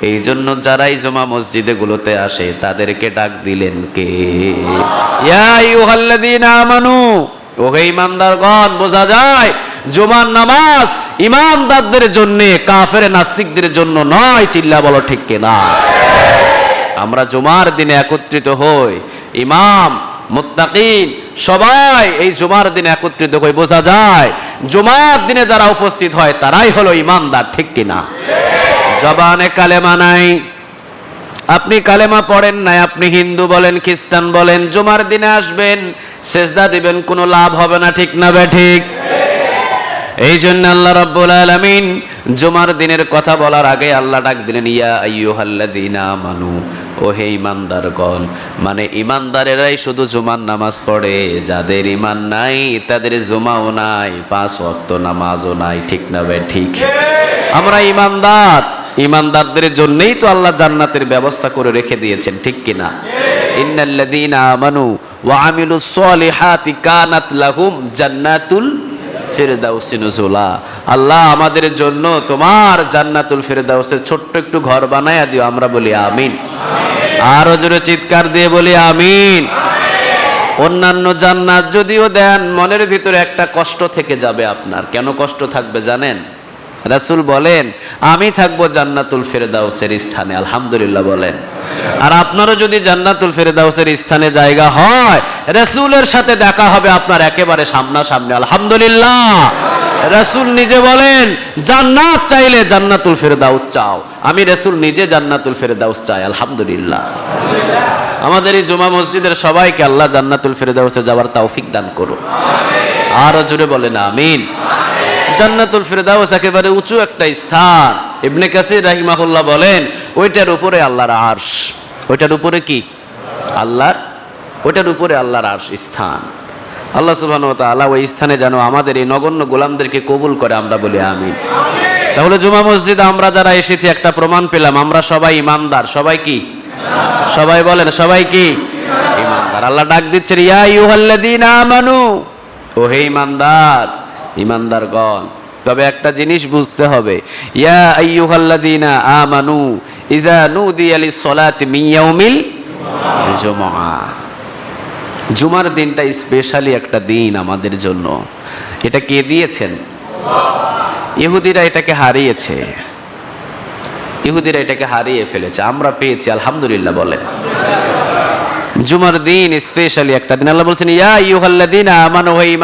এই জন্য যারাই জমা মসজিদে গুলোতে আসে, তাদেরকে ডাক দিলেন কে? আমানু, ওহে ইমানদারগণ, বোঝা যায় জুমার নামাজ ইমানদারদের জন্য, কাফের নাস্তিকদের জন্য নয়, চিল্লা বলো ঠিক কিনা? আমরা জুমার দিনে একত্রিত হই, ইমাম, মুত্তাকিন, সবাই এই জুমার দিনে একত্রিত হয়ে বোঝা যায় জুমার দিনে যারা উপস্থিত হয়, তারাই হলো ইমানদার, ঠিক কিনা? জবানে কালেমা নাই। আপনি কালেমা পড়েন নাই আপনি হিন্দু বলেন খ্রিস্টান বলেন জুমার দিনে আসবেন সেজদা দিবেন কোনো লাভ হবে না ঠিক না বে ঠিক? এই জন্য আল্লাহ রাব্বুল আলামিন জুমার দিনের কথা বলার আগে আল্লাহ ডাক দিলেন ইয়া আইয়ুহাল্লাযীনা আমানু ও হে ইমানদারগণ মানে ইমানদারেরাই শুধু জুমার নামাজ পড়ে যাদের ইমান নাই তাদের জুমাও নাই পাঁচ ওয়াক্ত নামাজও নাই ঠিক না বে ঠিক? আমরা ইমানদার ইমানদারদের জন্যই তো আল্লাহ জান্নাতের ব্যবস্থা করে রেখে দিয়েছেন, ঠিক কিনা? ইন্নাল্লাযীনা আমানু ওয়া আমিলুস সলিহাতি কানাত লাহুম জান্নাতুল ফেরদাউসি নুজুলা। আল্লাহ আমাদের জন্য তোমার জান্নাতুল ফেরদাউসের ছোট্ট একটু ঘর বানায়া দিও, আমরা বলি আমিন। আরও জোরে চিৎকার দিয়ে বলি আমিন। অন্যান্য জান্নাত যদিও দেন, মনের ভিতরে একটা কষ্ট থেকে যাবে আপনার। কেন কষ্ট থাকবে জানেন? রাসূল বলেন, আমি থাকব জান্নাতুল ফেরদাউসের স্থানে। আলহামদুলিল্লাহ বলেন। আর আপনারও যদি জান্নাতুল ফেরদাউসের স্থানে জায়গা হয়, রাসূলের সাথে দেখা হবে আপনার একেবারে সামনাসামনি। আলহামদুলিল্লাহ। রাসূল নিজে বলেন, জান্নাত চাইলে জান্নাতুল ফেরদাউস চাও। আমি রাসূল নিজে জান্নাতুল ফেরদাউস চাই, আলহামদুলিল্লাহ। আমাদের এই জুমা মসজিদের সবাইকে আল্লাহ জান্নাতুল ফেরদাউসে যাওয়ার তৌফিক দান করো আরও জোরে বলেন, আমিন। জান্নাতুল ফেরদাউস একেবারে উঁচু একটা স্থান। ইবনে কাসির রাহিমাহুল্লাহ বলেন, ওইটার উপরে আল্লাহর আরশ। ওইটার উপরে কি? আল্লাহর? ওইটার উপরে আল্লাহর আরশ স্থান। আল্লাহ ওয়া তাআলা ওই স্থানে যেন আমাদের এই নগণ্য গোলামদেরকে কবুল করে আমরা বলি আমিন। তাহলে জুমা মসজিদে আমরা যারা এসেছি, একটা প্রমাণ পেলাম, আমরা সবাই ইমানদার। সবাই কি? সবাই বলেন, সবাই কি? ইমানদার। আল্লাহ ডাক দিচ্ছেন, ইয়া ইউহাল্লাযীনা আমানু। ও হে ইমানদার ইমানদারগণ। তবে একটা জিনিস বুঝতে হবে। ইয়া আইয়ুহাল্লাযীনা আমানু ইযা নুদিয়া লিস-সালাতি মিন ইয়াউমিল জুমআ। জুমার দিনটা স্পেশালি একটা দিন আমাদের জন্য। এটা কে দিয়েছেন? ইহুদিরা এটাকে হারিয়েছে। ইহুদিরা এটাকে হারিয়ে ফেলেছে। আমরা পেয়েছি, আলহামদুলিল্লাহ বলেন। জুমার দিন স্পেশালি একটা দিন। আল্লাহ বলছেন, ইয়া ইউহাল্লাযীনা আমানু, হে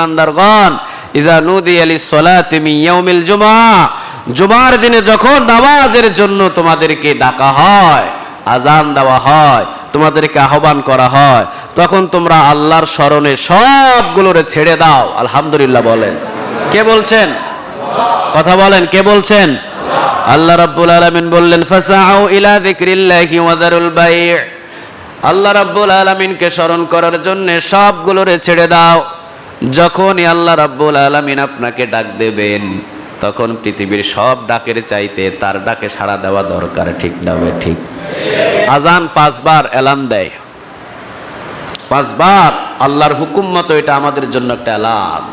ঈমানদারগণ ইযা নুদিয়া লিস-সালাতি মিন ইয়াউমিল জুমআ, জুমার দিনে যখন নামাজের জন্য তোমাদেরকে ডাকা হয় আজান দেওয়া হয়, তোমাদেরকে আহ্বান করা হয়, তখন তোমরা আল্লাহর স্মরণে সবগুলোরে ছেড়ে দাও। আলহামদুলিল্লাহ বলেন। কে বলছেন? কথা বলেন, কে বলছেন? আল্লাহ রাব্বুল আলামিন বললেন, ফাসাউ ইলা যিকরিল্লাহি ওয়া বাই' আল্লাহ রাব্বুল আলামিনকে স্মরণ করার জন্য সবগুলোরে ছেড়ে দাও। যখনই আল্লাহ রাব্বুল আলামিন আপনাকে ডাক দেবেন, তখন পৃথিবীর সব ডাকের চাইতে তার ডাকে সাড়া দেওয়া দরকার, ঠিক না ঠিক। আজান পাঁচবার অ্যালার্ম দেয়। পাঁচবার আল্লাহর হুকুম মতো এটা আমাদের জন্য একটা অ্যালার্ম।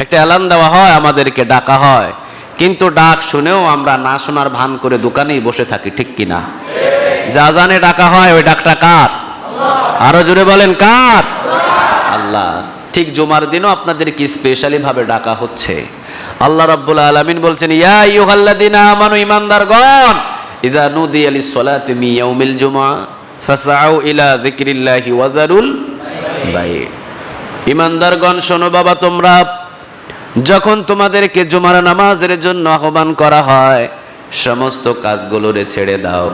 একটা অ্যালার্ম দেওয়া হয়, আমাদেরকে ডাকা হয়। কিন্তু ডাক শুনেও আমরা না শোনার ভান করে দোকানেই বসে থাকি, ঠিক কিনা যা জানে ডাকা হয়, ওই ডাকটা কার? আরও জোরে বলেন, কার? আল্লাহ। ঠিক জুমার দিনও আপনাদেরকে স্পেশালি ভাবে ডাকা হচ্ছে। আল্লাহ রাব্বুল আলামিন বলছেন, ইয়া আইয়ুহাল্লাযীনা আমানু, ঈমানদারগণ ইযা নুদিয়া লিস-সালাতি মিন ইয়াউমিল জুমআ ফাসআউ ইলা যিকরিল্লাহি ওয়া যারুল বাই ঈমানদারগণ, শোনো বাবা, তোমরা, যখন তোমাদেরকে জুমার নামাজের জন্য আহ্বান করা হয়, সমস্ত কাজগুলোরে ছেড়ে দাও,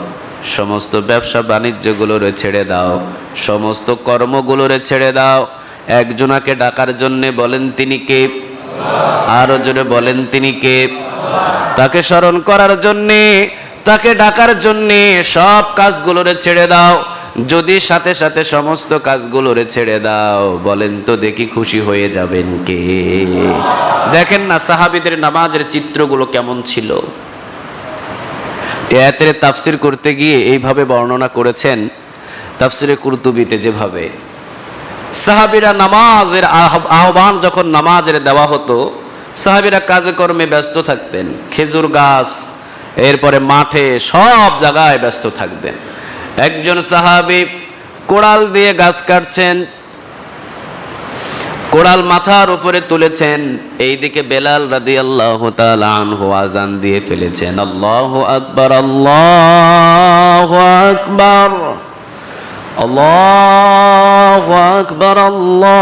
সমস্ত ব্যবসা বাণিজ্যগুলোরে ছেড়ে দাও, সমস্ত কর্মগুলোরে ছেড়ে দাও একজনাকে ডাকার জন্যে বলেন তিনি কে? আরও জোরে বলেন তিনি কে? তাকে স্মরণ করার জন্যে, তাকে ডাকার জন্যে সব কাজগুলোরে ছেড়ে দাও। যদি সাথে সাথে সমস্ত কাজগুলোরে ছেড়ে দাও, বলেন তো দেখি খুশি হয়ে যাবেন কে? দেখেন না সাহাবিদের নামাজের চিত্রগুলো কেমন ছিল? এয়াতের তাফসির করতে গিয়ে এইভাবে বর্ণনা করেছেন তাফসিরে কুরতুবিতে যেভাবে। সাহাবিরা নামাজের আহ্বান যখন নামাজের দেওয়া হতো, সাহাবিরা কাজে কর্মে ব্যস্ত থাকতেন। খেজুর গাছ, এরপরে মাঠে সব জায়গায় ব্যস্ত থাকতেন। একজন সাহাবি কোড়াল দিয়ে গাছ কাটছেন, কোড়াল মাথার উপরে তুলেছেন, এইদিকে বেলাল রাদি আল্লাহ আনহু আজান দিয়ে ফেলেছেন। আল্লাহ আকবর আল্লাহ আকবর। আল্লাহ আকবর আল্লাহ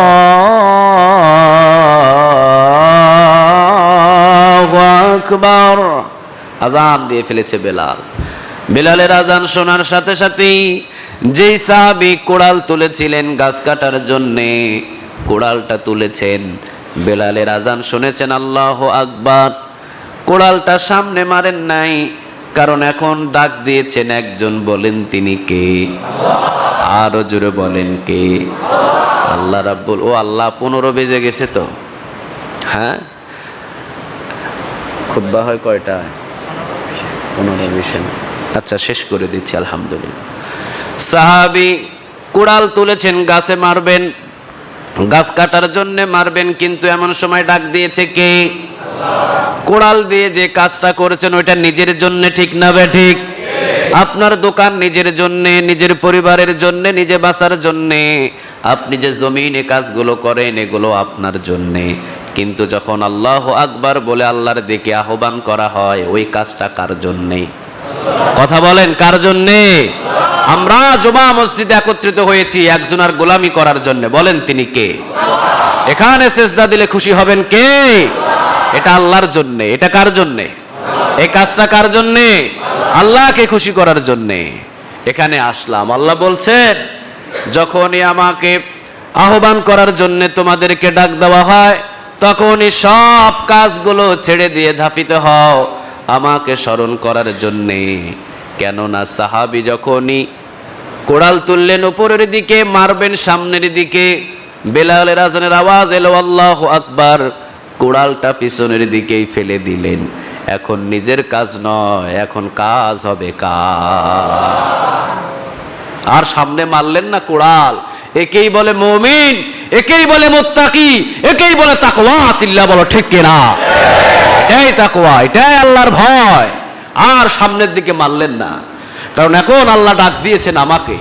আকবর। আজান দিয়ে ফেলেছে বেলাল। বেলালের আজান শোনার সাথে সাথেই যেই সাহাবি কোড়াল তুলেছিলেন গাছ কাটার জন্যে, কোড়ালটা তুলেছেন। বেলালের আজান শুনেছেন, আল্লাহ আকবার। কোড়ালটা সামনে মারেন নাই কারণ এখন ডাক দিয়েছেন একজন, বলেন তিনি কে? আরও জোরে বলেন কে? আল্লাহ রাব্বুল ও আল্লাহ পনেরো বেজে গেছে তো? হ্যাঁ? খুদ্া হয় কয়টায় পনেরো বিশে আচ্ছা শেষ করে দিচ্ছি, আলহামদুলিল্লাহ। সাহাবি কুড়াল তুলেছেন, গাছে মারবেন, গাছ কাটার জন্য মারবেন, কিন্তু এমন সময় ডাক দিয়েছে কে? কোড়াল দিয়ে যে কাজটা করেছেন, ওইটা নিজের জন্য ঠিক না বে ঠিক? আপনার দোকান নিজের জন্য, নিজের পরিবারের জন্য, নিজে বাঁচার জন্য। আপনি যে জমিনে কাজগুলো করেন, এগুলো আপনার জন্য। কিন্তু যখন আল্লাহ আকবার বলে আল্লাহর দিকে আহ্বান করা হয়, ওই কাজটা কার জন্যে? কথা বলেন, কার জন্যে? আমরা জমা মসজিদে একত্রিত হয়েছি একজনের গোলামি করার জন্য। বলেন তিনি কে? এখানে সেজদা দিলে খুশি হবেন কে? এটা আল্লাহর জন্যে। এটা কার জন্যে? এই কাজটা কার জন্যে? আল্লাহকে খুশি করার জন্যে। এখানে আসলাম। আল্লাহ বলছেন, যখনই আমাকে আহ্বান করার জন্যে তোমাদেরকে ডাক দেওয়া হয়, তখনই সব কাজগুলো ছেড়ে দিয়ে ধাপিতে হও আমাকে স্মরণ করার জন্যে। কেননা সাহাবি যখনই কোড়াল তুললেন উপরের দিকে, মারবেন সামনের দিকে, বেলালের আজানের আওয়াজ এলো, আল্লাহ আকবার। কোড়ালটা পিছনের দিকেই ফেলে দিলেন। এখন নিজের কাজ নয়, এখন কাজ হবে আর সামনে মারলেন না কোড়াল একেই বলে মমিন, একেই বলে মোত্তাকি, একেই বলে তাকওয়া। চিল্লা বলো, ঠিক কিনা? এটাই তাকওয়া, এটাই আল্লাহর ভয়। আর সামনের দিকে মারলেন না। কারণ এখন আল্লাহ ডাক দিয়েছেন আমাকে।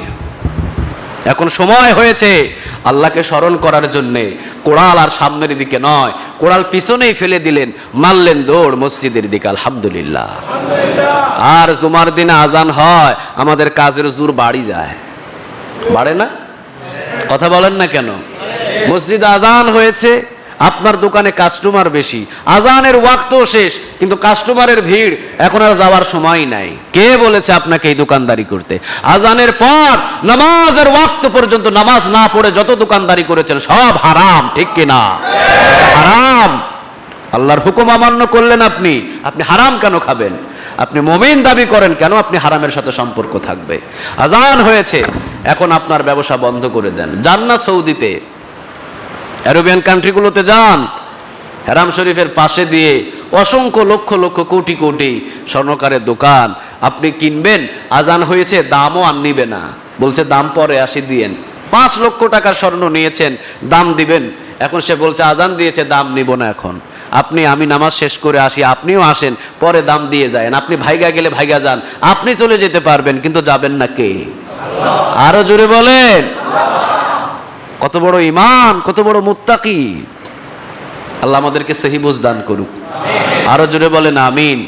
এখন সময় হয়েছে আল্লাহকে স্মরণ করার জন্যে। কোড়াল আর সামনের দিকে নয়। কোড়াল পিছনেই ফেলে দিলেন, মারলেন দৌড় মসজিদের দিকে, আলহামদুলিল্লাহ। আর জুমার দিনে আজান হয়, আমাদের কাজের জোর বাড়ি যায়। বাড়ে না? কথা বলেন না কেন? মসজিদ আজান হয়েছে আপনার দোকানে কাস্টমার বেশি। আজানের ওয়াক্তও শেষ, কিন্তু কাস্টমারের ভিড় এখন আর যাওয়ার সময় নাই। কে বলেছে আপনাকে এই দোকানদারি করতে? আজানের পর নামাজের ওয়াক্ত পর্যন্ত নামাজ না পড়ে যত দোকানদারি করেছেন, সব হারাম, ঠিক কিনা? হারাম। আল্লাহর হুকুম অমান্য করলেন আপনি। আপনি হারাম কেন খাবেন? আপনি মমিন দাবি করেন কেন? আপনি হারামের সাথে সম্পর্ক থাকবে। আজান হয়েছে, এখন আপনার ব্যবসা বন্ধ করে দেন। যান না সৌদিতে অ্যারোবিয়ান কান্ট্রিগুলোতে যান। হেরাম শরীফের পাশে দিয়ে অসংখ্য লক্ষ লক্ষ কোটি কোটি স্বর্ণকারের দোকান আপনি কিনবেন, আজান হয়েছে, দামও আর নিবে না। বলছে, দাম পরে আসি দিয়েন। পাঁচ লক্ষ টাকার স্বর্ণ নিয়েছেন, দাম দিবেন। এখন সে বলছে, আজান দিয়েছে, দাম নিব না এখন। আপনি, আমি নামাজ শেষ করে আসি, আপনিও আসেন, পরে দাম দিয়ে যায়েন। আপনি ভাইগা গেলে ভাইগা যান, আপনি চলে যেতে পারবেন, কিন্তু যাবেন না কে? আরও জোরে বলেন। কত বড় ইমান কত বড় মুত্তাকি। আল্লাহ আমাদেরকে সহি দান করুক। আরও জোরে বলেন, আমিন।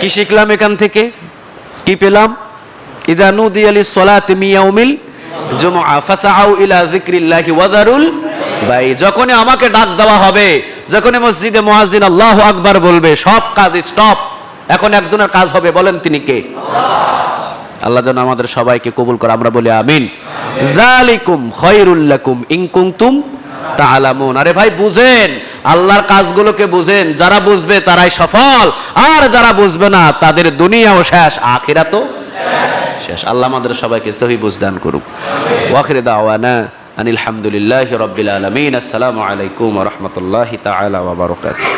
কি শিখলাম এখান থেকে? কি পেলাম? ইদা নুদি আলি সলাত মিয়াউমিল জুমআ ফাসাউ ওয়াদারুল যখনই আমাকে ডাক দেওয়া হবে, যখনই মসজিদে আকবার বলবে, সব কাজ স্টপ এখন একজনের কাজ হবে, বলেন তিনি কে? যেন আমাদের সবাইকে কবুল করে আমরা বলি আমিন। আরে ভাই বুঝেন আল্লাহর কাজগুলোকে বুঝেন যারা বুঝবে তারাই সফল আর যারা বুঝবে না তাদের দুনিয়াও শেষ আখিরাতও শেষ। আল্লাহ আমাদের সবাইকে সহি বুঝদান করুক। ওয়াখির দাওয়ানা আনিল হামদুলিল্লাহি আলামিন। আসসালামু আলাইকুম রাহমাতুল্লাহি তাআলা ওয়া বারাকাতুহু।